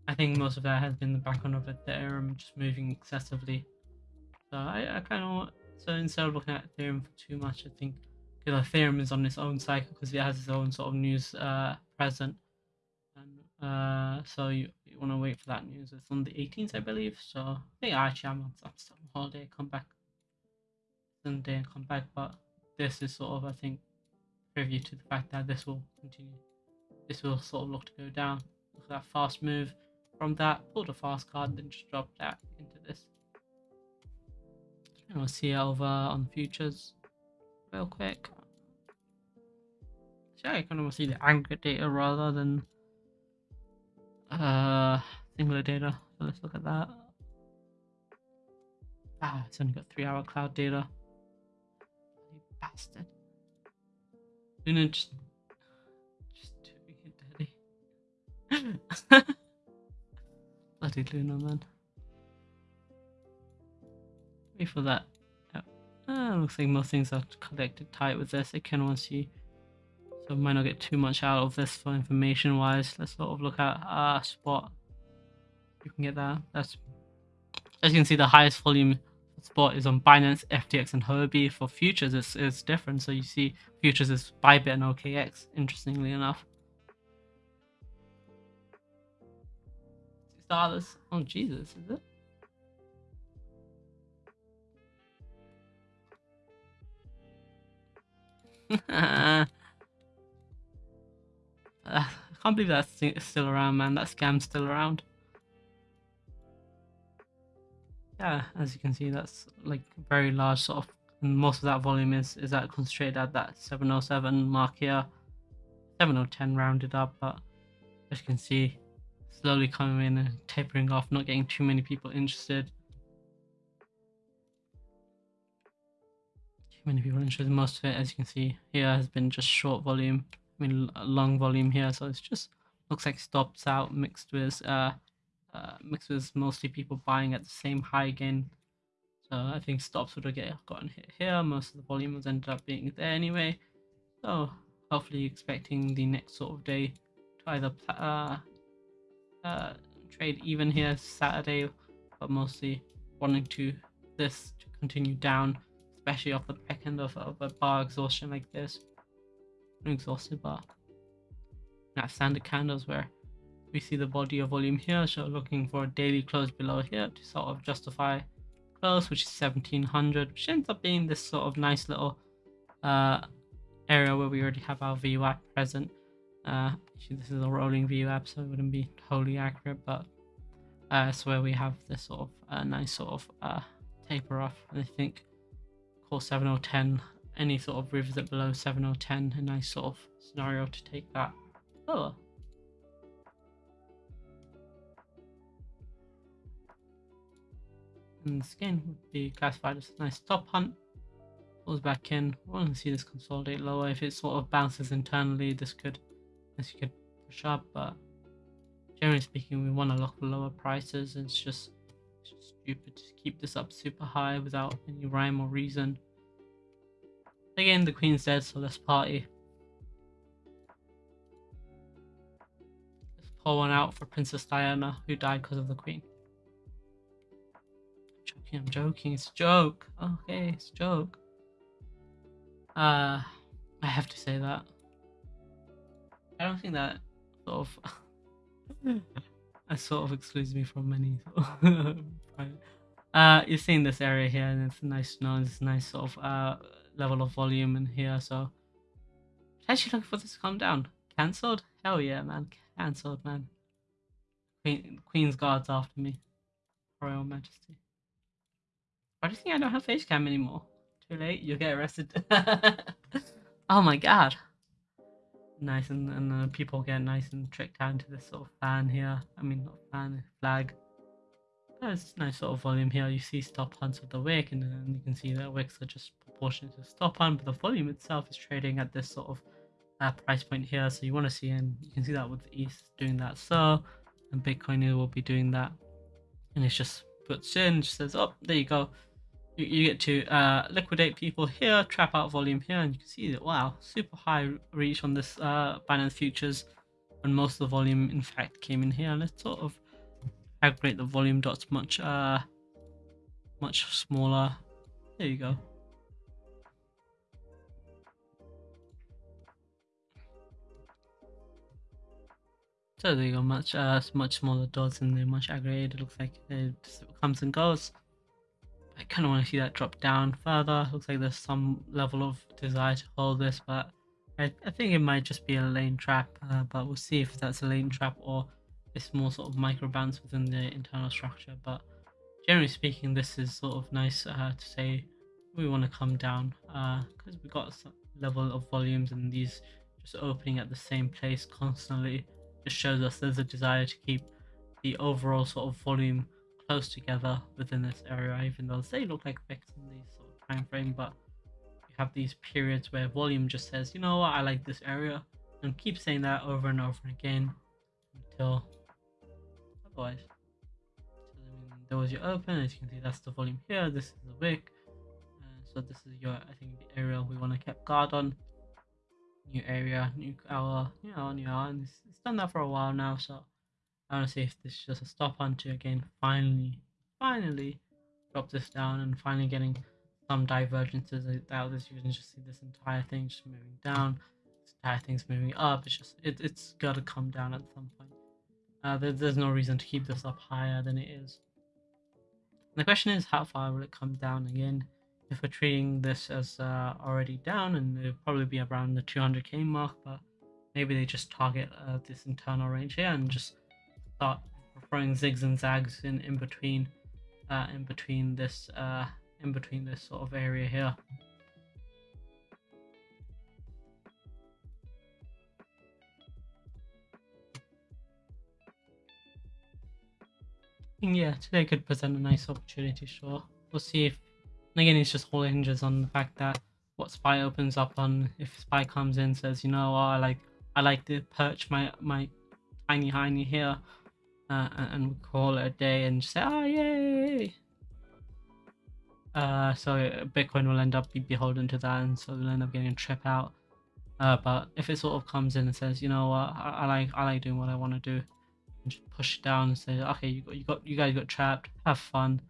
I think most of that has been the background of Ethereum just moving excessively. So I, I kind of so instead of looking at Ethereum for too much, I think because Ethereum is on its own cycle because it has its own sort of news uh, present, and uh, so you, want to wait for that news. It's on the 18th, I believe. So I think actually I'm on, on holiday. Come back Sunday and come back, but this is sort of I think preview to the fact that this will continue. This will sort of look to go down. Look at that fast move from that, pulled a fast card, then just dropped that into this. And we'll see over on futures real quick. So I kind of want to see the aggregate data rather than uh singular data. So let's look at that. Ah, it's only got three hour cloud data. You bastard. Luna just just doing it dirty. Bloody Luna, man. Wait for that. Ah, looks like most things are collected tight with this. I can once see. So might not get too much out of this for information wise. Let's sort of look at uh spot. You can get that. That's as you can see the highest volume spot is on Binance, FTX, and Huobi. For futures, it's, it's different. So you see futures is Bybit and OKX, interestingly enough. dollars. Oh Jesus, is it? Uh, I can't believe that's still around, man. That scam's still around. Yeah, as you can see, that's like very large sort of. And most of that volume is is that concentrated at that 707 mark here. 7010 rounded up, but as you can see, slowly coming in and tapering off, not getting too many people interested. Too many people interested. Most of it, as you can see here, has been just short volume. I mean, long volume here, so it's just looks like stops out mixed with uh, uh mixed with mostly people buying at the same high again. So I think stops would have get gotten hit here. Most of the volume was ended up being there anyway. So hopefully expecting the next sort of day to either uh, uh, trade even here Saturday, but mostly wanting to this to continue down, especially off the back end of, of a bar exhaustion like this. I'm exhausted bar. That standard candles where we see the body of volume here, so looking for a daily close below here to sort of justify close, which is 1700, which ends up being this sort of nice little uh, area where we already have our VWAP present. Uh, actually, this is a rolling VWAP, so it wouldn't be totally accurate, but uh, it's where we have this sort of uh, nice sort of uh, taper off. And I think core 7010, any sort of rivers revisit below 7 or 10, a nice sort of scenario to take that lower. And this again would be classified as a nice top hunt. Pulls back in. We want to see this consolidate lower. If it sort of bounces internally, this could this could push up, but generally speaking, we want to look for lower prices. It's just, it's just stupid to keep this up super high without any rhyme or reason. Again, the queen's dead, so let's party. Let's pour one out for Princess Diana, who died because of the queen. I'm joking, I'm joking, it's a joke. Okay, it's a joke. Uh, I have to say that. I don't think that sort of that sort of excludes me from many. uh, you're seeing this area here, and it's nice to know this nice sort of uh level of volume in here. So actually looking for this to calm down. Cancelled? Hell yeah, man! Cancelled, man. Queen, Queen's guards after me. Royal Majesty. Why do you think I don't have face cam anymore? Too late, you'll get arrested. oh my god. nice and, and uh, people get nice and tricked out into this sort of fan here. I mean, not fan, flag. There's nice sort of volume here. You see stop hunts of the wick, and then you can see that wicks are just proportionate to stop on, but the volume itself is trading at this sort of uh, price point here. So you want to see, and you can see that with ETH doing that. So, and Bitcoin will be doing that, and it just puts in, just says, "Oh, there you go." You, you get to uh, liquidate people here, trap out volume here, and you can see that wow, super high reach on this uh, Binance futures, And most of the volume in fact came in here. Let's sort of aggregate the volume dots much uh much smaller. There you go. So there you go, much uh much smaller dots and they're much aggregated. It looks like it comes and goes. I kind of want to see that drop down further. Looks like there's some level of desire to hold this, but I, I think it might just be a lane trap. Uh, but we'll see if that's a lane trap or it's more sort of micro bounce within the internal structure. But generally speaking, this is sort of nice uh, to say we want to come down because uh, we got some level of volumes and these just opening at the same place constantly shows us there's a desire to keep the overall sort of volume close together within this area, even though they look like fixed in these sort of time frame, but you have these periods where volume just says, you know what, I like this area, and keep saying that over and over again until otherwise. So was your open, as you can see, that's the volume here. This is the wick. Uh, so this is your, I think, the area we want to keep guard on. New area, new hour, you know, new hour, and it's, it's done that for a while now. So I want to see if this is just a stop onto again. Finally, finally, drop this down and finally getting some divergences out. As you can just see, this entire thing just moving down. This entire thing's moving up. It's just it, it's got to come down at some point. Uh, there, there's no reason to keep this up higher than it is. And the question is, how far will it come down again? If we're treating this as uh, already down, and it'll probably be around the 200k mark, but maybe they just target uh, this internal range here and just start throwing zigs and zags in in between uh, in between this uh, in between this sort of area here. Yeah, today could present a nice opportunity, sure. We'll see if, and again, it's just all hinges on the fact that what SPY opens up on, if SPY comes in says, you know, oh, I like, I like to perch my, my tiny tiny here, uh, and we call it a day and say, oh, yay! Uh, so Bitcoin will end up be beholden to that, and so we'll end up getting a trip out. Uh, but if it sort of comes in and says, you know what, I, I like I like doing what I want to do, and just push it down and say, okay, you got you got you guys got trapped, have fun,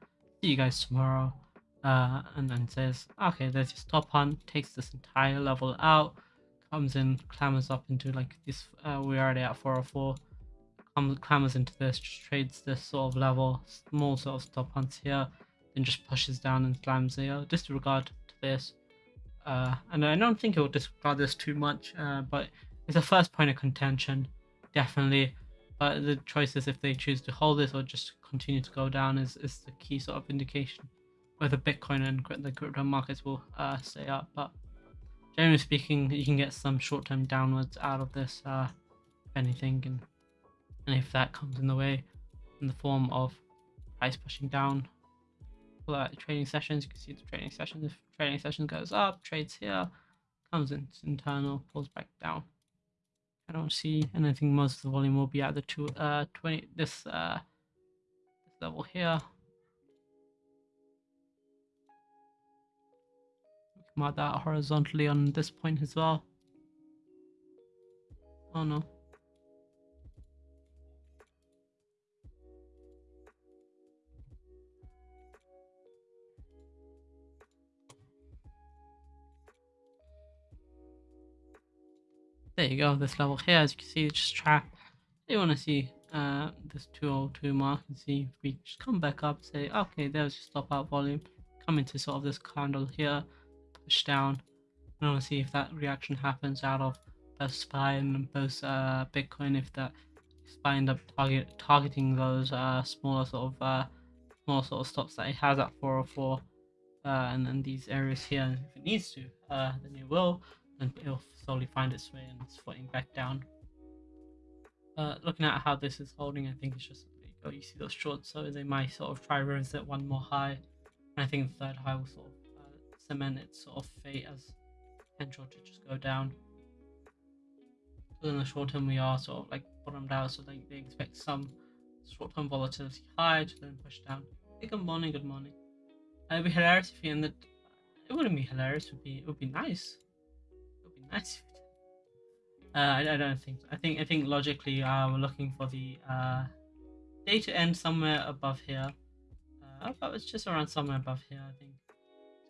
see you guys tomorrow. Uh, and then says, okay, there's your stop on, takes this entire level out, comes in, clambers up into like this. Uh, we're already at 404 clambers into this, just trades this sort of level, small sort of stop hunts here, then just pushes down and slams here. Disregard to this. Uh, and I don't think it will disregard this too much, uh, but it's a first point of contention, definitely. But the choice is if they choose to hold this or just continue to go down is, is the key sort of indication whether Bitcoin and the crypto markets will uh, stay up. But generally speaking, you can get some short-term downwards out of this, uh, if anything, and and if that comes in the way in the form of price pushing down pull out trading sessions you can see the trading sessions if trading session goes up trades here comes in internal pulls back down i don't see anything most of the volume will be at the two uh 20 this uh this level here mark that horizontally on this point as well. Oh no. There you go this level. Here as you can see it's just trapped you want to see uh this 202 mark and see if we just come back up say okay there's your stop out volume come into sort of this candle here push down and I want to see if that reaction happens out of both SPY and both uh bitcoin if that SPY end up target targeting those uh smaller sort of uh small sort of stops that it has at 404 uh and then these areas here if it needs to uh then it will and it'll slowly find its way and it's footing back down. Uh, looking at how this is holding, I think it's just you see those shorts, so they might sort of try to reset one more high. And I think the third high will sort of cement its sort of fate as potential to just go down. But in the short term, we are sort of like bottomed out, so they, they expect some short term volatility high to then push down. Hey, good morning, good morning. It'd be hilarious if you ended. It wouldn't be hilarious. It would be. It would be nice. It would be nice. Uh, I, I don't think. I think. I think logically, uh, we're looking for the uh, day to end somewhere above here. Uh, but it's just around somewhere above here, I think.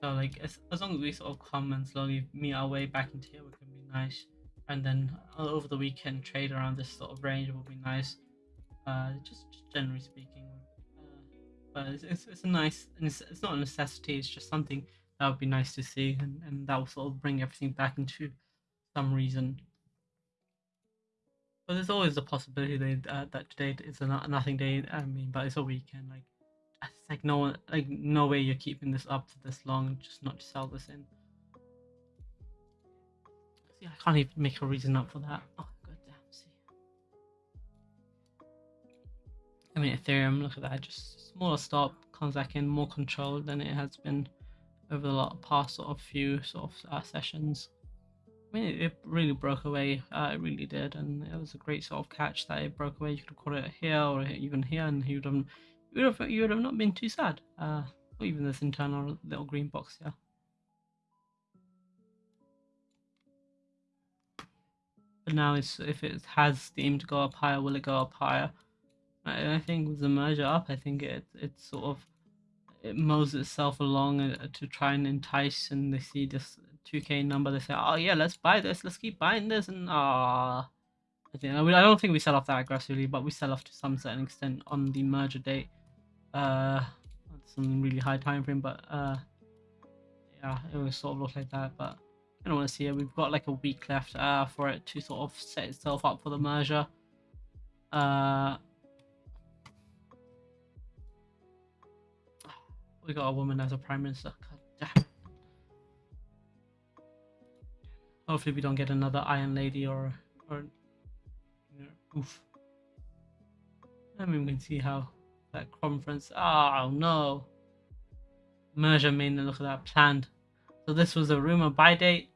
So like, as, as long as we sort of come and slowly meet our way back into here, we can be nice. And then uh, over the weekend, trade around this sort of range will be nice. Uh, just, just generally speaking. Uh, but it's, it's, it's, a nice, it's, it's not a necessity. It's just something that would be nice to see, and, and that will sort of bring everything back into some reason. But there's always the possibility that, uh, that today is a nothing day. I mean, but it's a weekend. Like, it's like no like no way you're keeping this up for this long just not to sell this in. See, I can't even make a reason up for that. Oh goddamn! See, I mean Ethereum. Look at that, just smaller stop comes back in more controlled than it has been over the past sort of few sort of uh, sessions. I mean, it really broke away. Uh, it really did, and it was a great sort of catch that it broke away. You could have caught it here or even here, and you would have, you would have, you would have not been too sad. Uh, even this internal little green box here. But now, it's if it has the aim to go up higher, will it go up higher? I, I think with the merger up, I think it it sort of it mows itself along uh, to try and entice, and they see this 2k number they say oh yeah let's buy this let's keep buying this and ah I think I don't think we sell off that aggressively but we sell off to some certain extent on the merger date uh some really high time frame but uh yeah it was sort of look like that but I don't want to see it. We've got like a week left uh for it to sort of set itself up for the merger. Uh we got a woman as a prime minister Hopefully we don't get another Iron Lady or or you know, oof. I mean we can see how that conference oh no. Merger main look at that planned. So this was a rumor buy date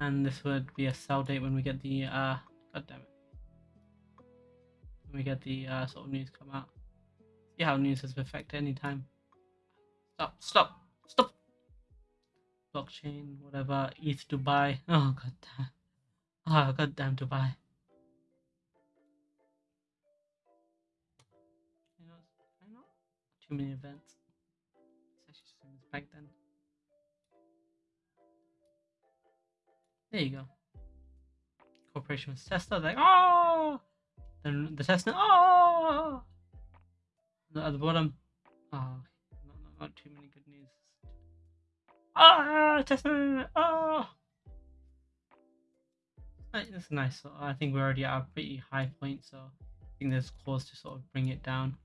and this would be a sell date when we get the uh god damn it. When we get the uh sort of news come out. See how news has affected any time. Stop, stop, stop blockchain, whatever, ETH Dubai. Oh god damn. Oh god damn Dubai. Too many events. Back then. There you go. Corporation with Tesla, like oh then the Tesla oh at the bottom. Oh not, not, not too many good news. Ah, Tesla! Ah! It's nice. So I think we're already at a pretty high point, so I think there's cause to sort of bring it down.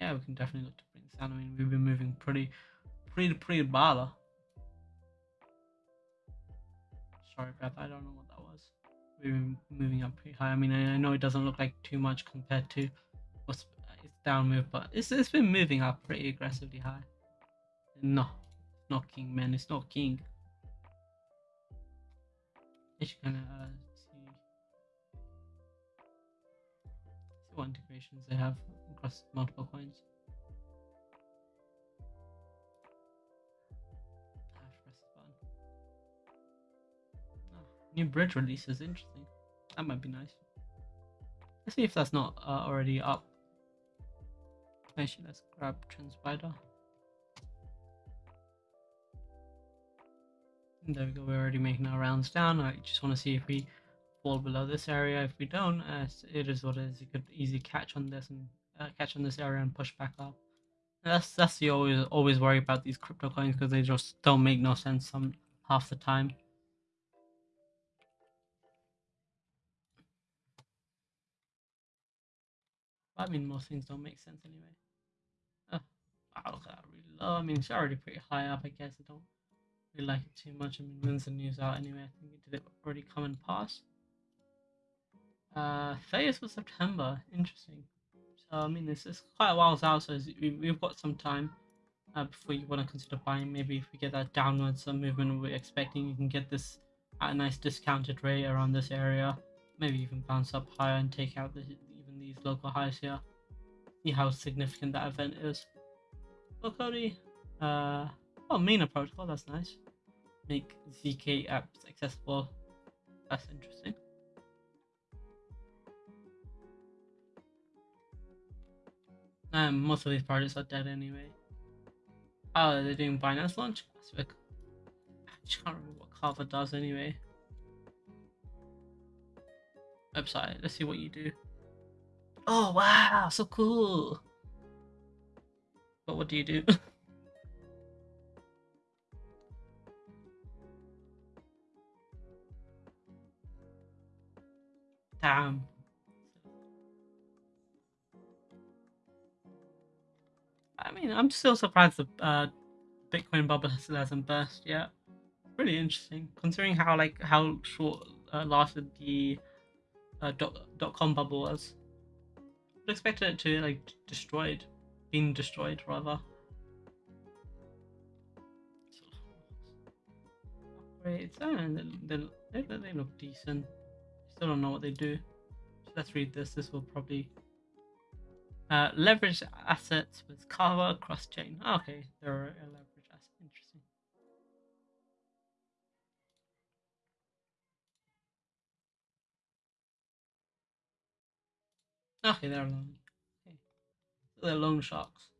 Yeah, we can definitely look to bring this down. I mean, we've been moving pretty, pretty, pretty bala. Sorry about that. I don't know what that was. We've been moving up pretty high. I mean, I know it doesn't look like too much compared to what's its down move, but it's it's been moving up pretty aggressively high. No, not king, man. It's not king. It's gonna uh, integrations they have across multiple coins. Oh, new bridge release is interesting. That might be nice. Let's see if that's not uh, already up. Actually, let's grab TrendSpider. There we go, we're already making our rounds down. I just want to see if we fall below this area. If we don't, uh, it is what it is. You could easily catch on this and uh, catch on this area and push back up. And that's that's the always always worry about these crypto coins because they just don't make no sense some half the time. I mean, most things don't make sense anyway. Oh, wow, look at that. Really low. I mean, it's already pretty high up. I guess I don't really like it too much. I mean, when's the news out anyway? I think it did it already come and pass. Uh, 30th of September. Interesting. So I mean, this is quite a while out, so we've got some time uh, before you want to consider buying. Maybe if we get that downwards movement we're expecting, you can get this at a nice discounted rate around this area. Maybe even bounce up higher and take out the, even these local highs here. See how significant that event is. Well, Cody, uh, oh, Mina protocol, that's nice. Make ZK apps accessible. That's interesting. Um, most of these projects are dead anyway. Oh, they're doing Binance launch? I just can't remember what Kava does anyway. Website, let's see what you do. Oh wow, so cool. But what do you do? Damn. Mean, I'm still surprised the uh, Bitcoin bubble still hasn't burst yet. Really interesting, considering how like how short uh, lasted the uh, dot dot com bubble was. I expected it to like destroyed, being destroyed rather. Upgrades, and they, they, they look decent. Still don't know what they do. So let's read this. This will probably uh, leverage assets with Kava cross chain. Oh, okay, there are a leverage asset. Interesting. Okay, they're alone. Okay. They're loan sharks.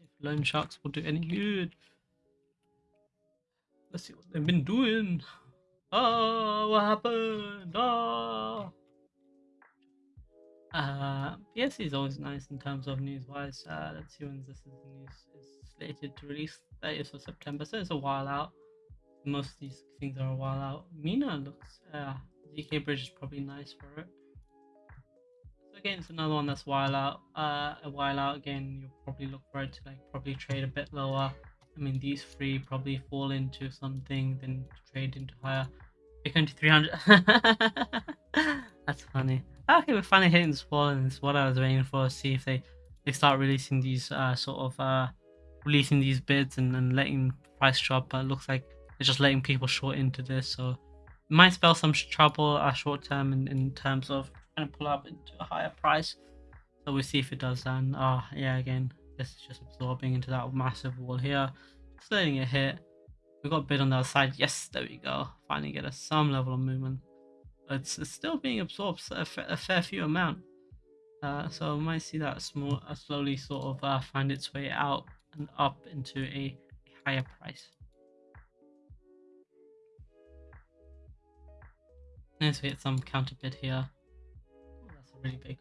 If loan sharks will do any good. Let's see what they've been doing. Oh, what happened? Oh. Uh, PSC is always nice in terms of news-wise. Uh, let's see when this is news is slated to release. 30th of September, so it's a while out. Most of these things are a while out. Mina looks, uh, ZK Bridge is probably nice for it. So again, it's another one that's while out. Uh, a while out again, you'll probably look for it to like probably trade a bit lower. I mean, these three probably fall into something, then trade into higher. Bitcoin to 300. that's funny. Okay, we're finally hitting this wall, and it's what I was waiting for. See if they they start releasing these uh, sort of uh, releasing these bids and, letting price drop. But it looks like they're just letting people short into this, so it might spell some trouble uh, short term in, in terms of trying to pull up into a higher price. So we'll see if it does. And oh yeah, again, this is just absorbing into that massive wall here, just letting it hit. We got a bid on the other side. Yes, there we go. Finally get us some level of movement it's, it's still being absorbed a, a fair few amount. Uh, so I might see that small, uh, slowly sort of uh, find its way out and up into a, higher price. Let's get some counter bid here. Oh, that's a really big.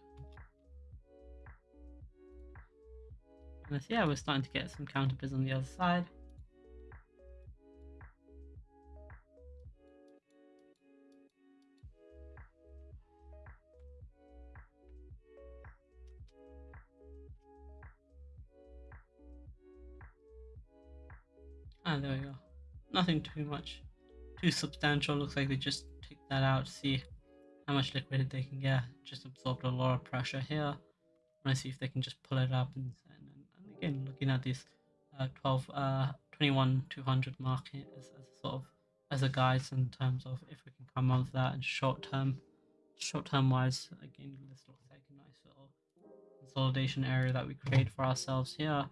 And yeah, we're starting to get some counter bids on the other side. Ah, there we go. Nothing too much, too substantial. Looks like they just take that out see how much liquidity they can get. Just absorbed a lot of pressure here. Want to see if they can just pull it up and, and, and again looking at this uh, 12, uh, 21, 200 market as, as sort of as a guide in terms of if we can come off that in short term, short term wise. Again, this looks like a nice little consolidation area that we create for ourselves here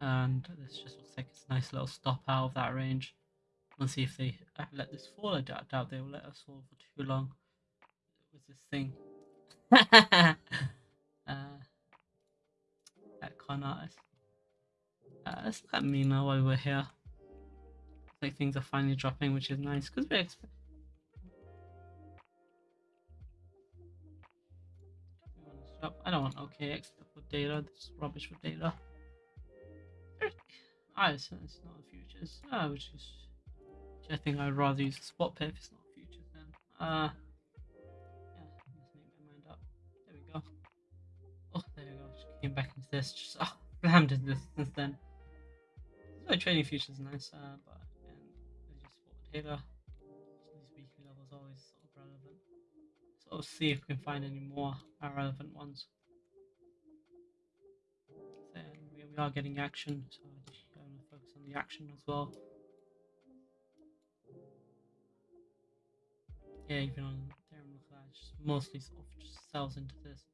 and this just looks like it's a nice little stop out of that range. Let's see if they let this fall. I doubt, doubt they will let us fall for too long with this thing. uh, that con artist. Uh, let's at me now while we're here. Like things are finally dropping, which is nice because we expect. I don't want OKX for data. This is rubbish for data. Ah, it's, it's not futures. Ah, which is. I think I'd rather use a spot pair if it's not futures then. Uh, yeah, let's make my mind up. There we go. Oh, there we go. Just came back into this. Just oh, slammed into this since then. So trading futures nice, uh, but again, as you spot Taylor, these weekly levels always sort of relevant. So let's see if we can find any more relevant ones. We, we are getting action, so I just going to focus on the action as well. Yeah, even on at just mostly sort of just sells into this.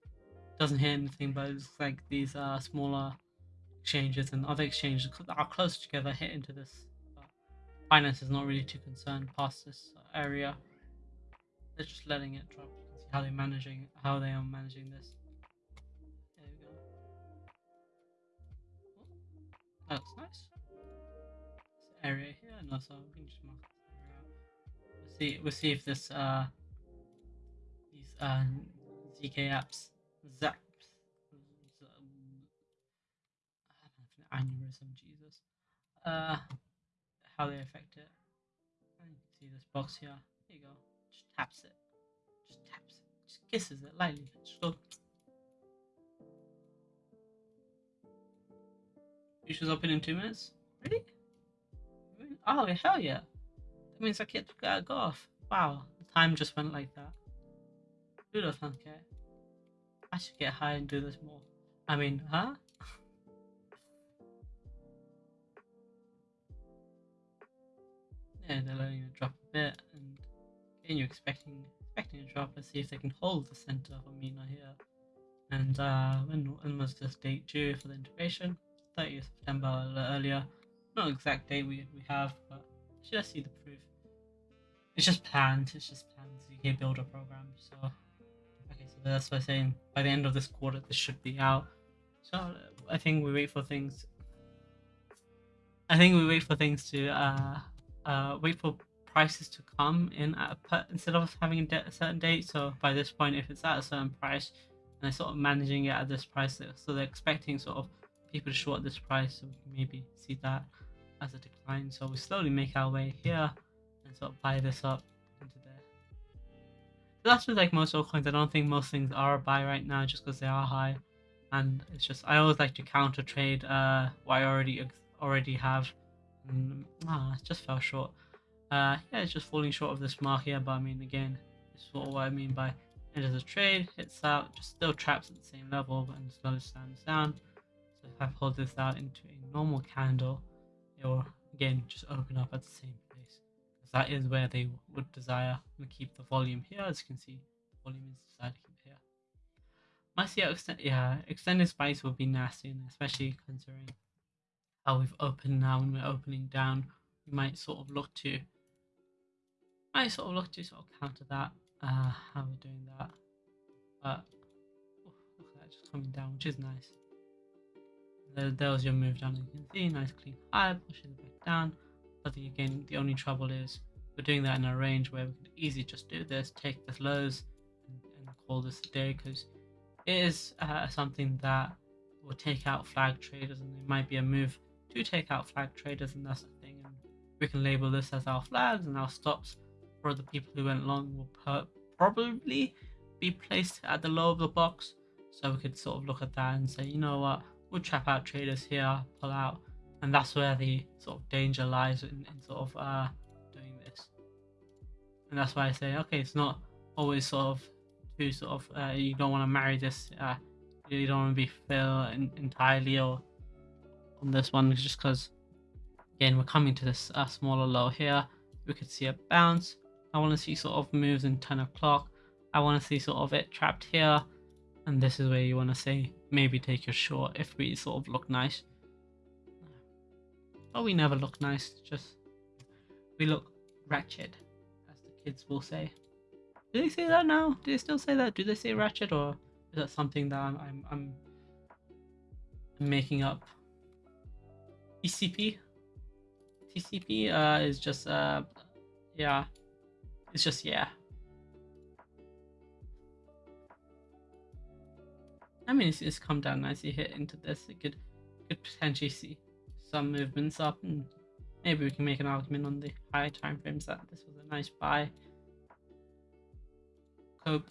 Doesn't hit anything, but it's like these uh smaller exchanges and other exchanges that are close together hit into this. But Binance is not really too concerned past this area. They're just letting it drop. Can see how they're managing how they are managing this. There we go. Oh, that nice. Area here, and also we can just mark this area out. We'll see. We'll see if this uh these uh zk apps zaps aneurysm, Jesus. Uh, how they affect it. Can see this box here. There you go. Just taps it. Just taps it. Just kisses it lightly. Just go. Futures open in two minutes? Really? Oh, hell yeah. That means I get to go off. Wow. The time just went like that. Fuck care? I should get high and do this more. I mean, huh? yeah, they're letting it drop a bit, and again, you're expecting expecting a drop. Let's see if they can hold the center of Amina here. And uh, when, was this date due for the integration? 30th September a little earlier. Not exact date we, we have, but should I see the proof? It's just planned. It's just planned ZK builder program. So okay, so that's I'm saying by the end of this quarter this should be out. So I think we wait for things. I think we wait for things to uh uh, wait for prices to come in at a, instead of having a, a, certain date. So by this point, if it's at a certain price, and they're sort of managing it at this price, so they're expecting sort of people short this price, so we can maybe see that as a decline. So we slowly make our way here and sort of buy this up into there. So that's with like most altcoins. I don't think most things are a buy right now just because they are high. And it's just I always like to counter trade uh, what I already already have and ah, it just fell short. Uh, yeah, it's just falling short of this mark here, but I mean, again, this is what I mean by enters the trade, hits out, just still traps at the same level, but slowly stands down. So if I pull this out into a normal candle, it will again just open up at the same place. Because that is where they would desire to keep the volume here. As you can see, the volume is desired to keep here. See extend yeah, extended spikes would be nasty, and especially considering how we've opened now and we're opening down, we might sort of look to might sort of look to sort of counter that, uh, how we're doing that. But oh, look at that just coming down, which is nice. There, was your move down, you can see, nice clean high, pushing it back down. But again, the only trouble is we're doing that in a range where we could easily just do this, take the lows, and, and call this a day because it is uh, something that will take out flag traders, and it might be a move to take out flag traders, and that's the thing. And we can label this as our flags and our stops for the people who went long will probably be placed at the low of the box. So we could sort of look at that and say, you know what, we'll trap out traders here, pull out, and that's where the sort of danger lies in, in sort of uh, doing this. And that's why I say, okay, it's not always sort of too sort of uh, you don't want to marry this. Uh, you don't want to be fill in, entirely or on this one just because again we're coming to this uh, smaller low here we could see a bounce i want to see sort of moves in 10 o'clock i want to see sort of it trapped here and this is where you want to say maybe take your short if we sort of look nice. But we never look nice just we look ratchet as the kids will say. Do they say that now? Do they still say that? Do they say ratchet or is that something that i'm i'm, I'm making up? TCP. TCP uh, is just uh, yeah, it's just yeah. I mean, it's, it's come down nicely hit into this. It could could potentially see some movements up, and maybe we can make an argument on the higher time frames that this was a nice buy. Cope.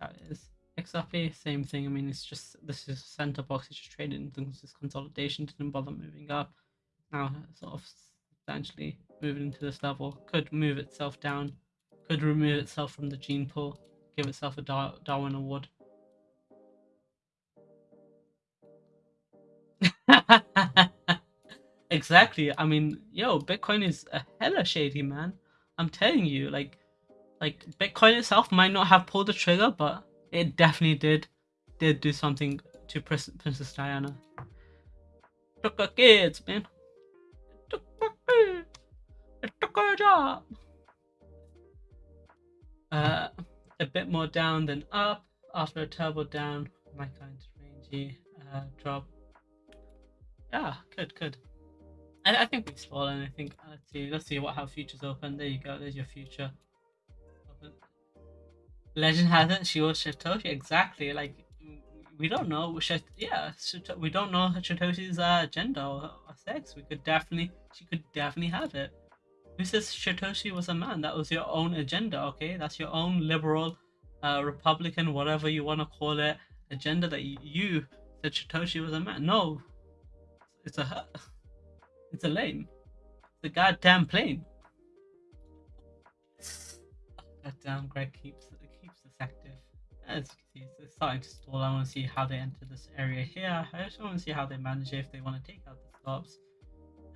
That is XRP, same thing. I mean, it's just this is center box. It's just traded into this consolidation. Didn't bother moving up. Now, sort of substantially moving into this level. Could move itself down. Could remove itself from the gene pool. Give itself a Dar Darwin Award. Exactly. I mean, yo, Bitcoin is a hella shady, man. I'm telling you, like, like Bitcoin itself might not have pulled the trigger, but it definitely did, did do something to Princess Diana. Took her kids, man. Took her. It took her job. Uh, a bit more down than up after a turbo down. My kind rangy uh, drop. Yeah, good, good. I, I think we've fallen. I think uh, let's see, let's see what how futures open. There you go. There's your future. Open. Legend has it. She was Satoshi. Exactly. Like we don't know. Yeah, we don't know Satoshi's uh, gender or, or sex. We could definitely. She could definitely have it. Who says Satoshi was a man? That was your own agenda. Okay, that's your own liberal, uh, Republican, whatever you want to call it, agenda that you said Satoshi was a man. No, it's a it's a lane. It's a goddamn plane. Goddamn, Greg keeps keeps this active. As you can see, it's starting to stall. I want to see how they enter this area here. I just want to see how they manage it, if they want to take out the stops.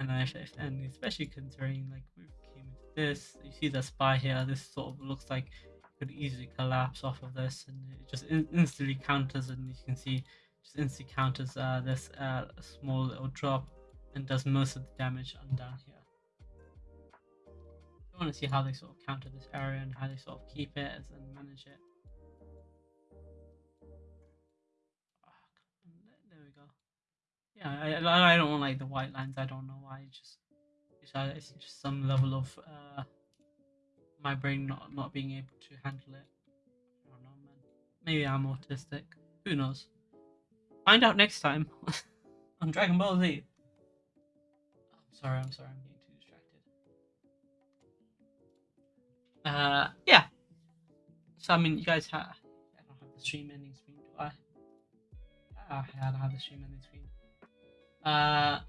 And if and especially considering like we came into this, you see the SPY here. This sort of looks like could easily collapse off of this, and it just in instantly counters, and you can see just instantly counters uh, this uh, small little drop and does most of the damage on down here. I want to see how they sort of counter this area and how they sort of keep it and manage it. Ah, there we go. Yeah, I, I don't want like the white lines. I don't know why. It's just it's just some level of uh, my brain not not being able to handle it. I don't know, man. Maybe I'm autistic. Who knows? Find out next time on Dragon Ball Z. Sorry, I'm sorry, I'm getting too distracted. Uh, yeah. So I mean, you guys have. I don't have the stream ending screen, do I? Ah, I don't have the stream ending screen. Uh,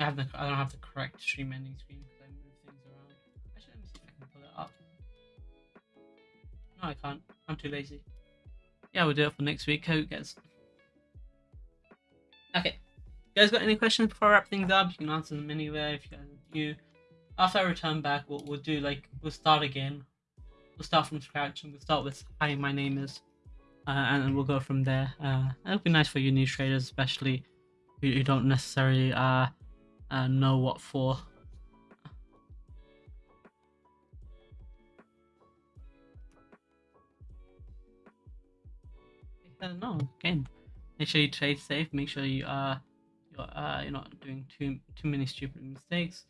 I have the. I don't have the correct stream ending screen because I move things around. Actually, let me see if I can pull it up. No, I can't. I'm too lazy. Yeah, we'll do it for next week. Hope gets Okay. You guys got any questions before I wrap things up? You can answer them anywhere if you guys new. After I return back, what we'll, do, like, we'll start again. We'll start from scratch and we'll start with, hi, my name is, uh, and we'll go from there. Uh, it'll be nice for you new traders, especially who, who don't necessarily uh, uh, know what for. Don't again make sure you trade safe make sure you are you're, uh, you're not doing too too many stupid mistakes.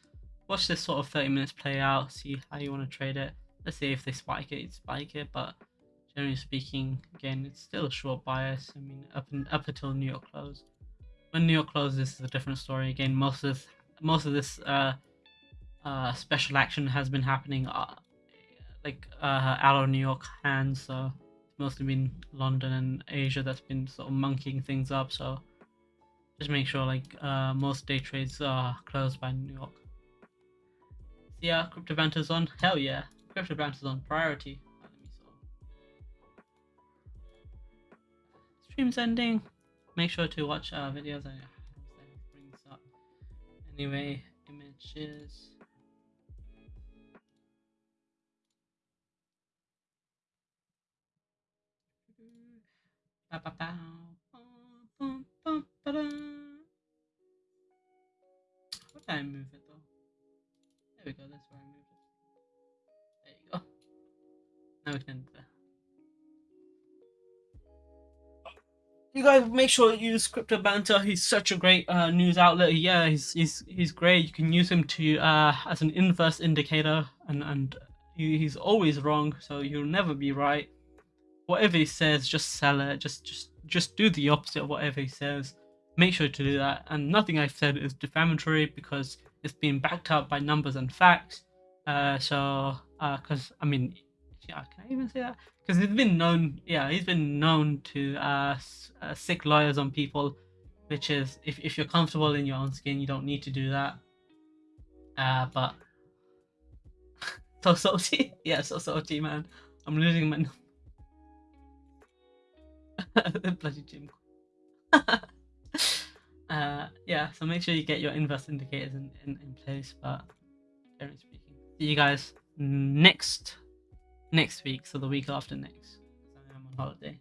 Watch this sort of 30 minutes play out see how you want to trade it. Let's see if they spike it spike it but generally speaking again it's still a short bias. I mean up and up until new york close. When new york closes this is a different story. Again most of most of this uh, uh, special action has been happening uh, like uh, out of new york hands so it's mostly been London and Asia that's been sort of monkeying things up. So just make sure like uh, most day trades are closed by New York. Yeah, crypto banter's on. Hell yeah, crypto banter's on priority. Stream's ending. Make sure to watch our videos. I brings up. Anyway, images. What did I move it though? There we go, that's where I moved it. There you go. Now we can You guys make sure you use Crypto Banter. He's such a great uh, news outlet. Yeah, he's he's he's great. You can use him to uh, as an inverse indicator, and and he, he's always wrong, so you'll never be right whatever he says, just sell it. Just just just do the opposite of whatever he says. Make sure to do that. And nothing I've said is defamatory because it's been backed up by numbers and facts. Uh, so, because uh, I mean, yeah, can I even say that? Because he's been known, yeah, he's been known to uh, uh sic lawyers on people, which is if if you're comfortable in your own skin, you don't need to do that. Uh, but so salty, yeah, so salty, man. I'm losing my bloody gym. Uh, yeah, so make sure you get your inverse indicators in, in, in place. But generally speaking, see you guys next next week. So the week after next. I am on holiday.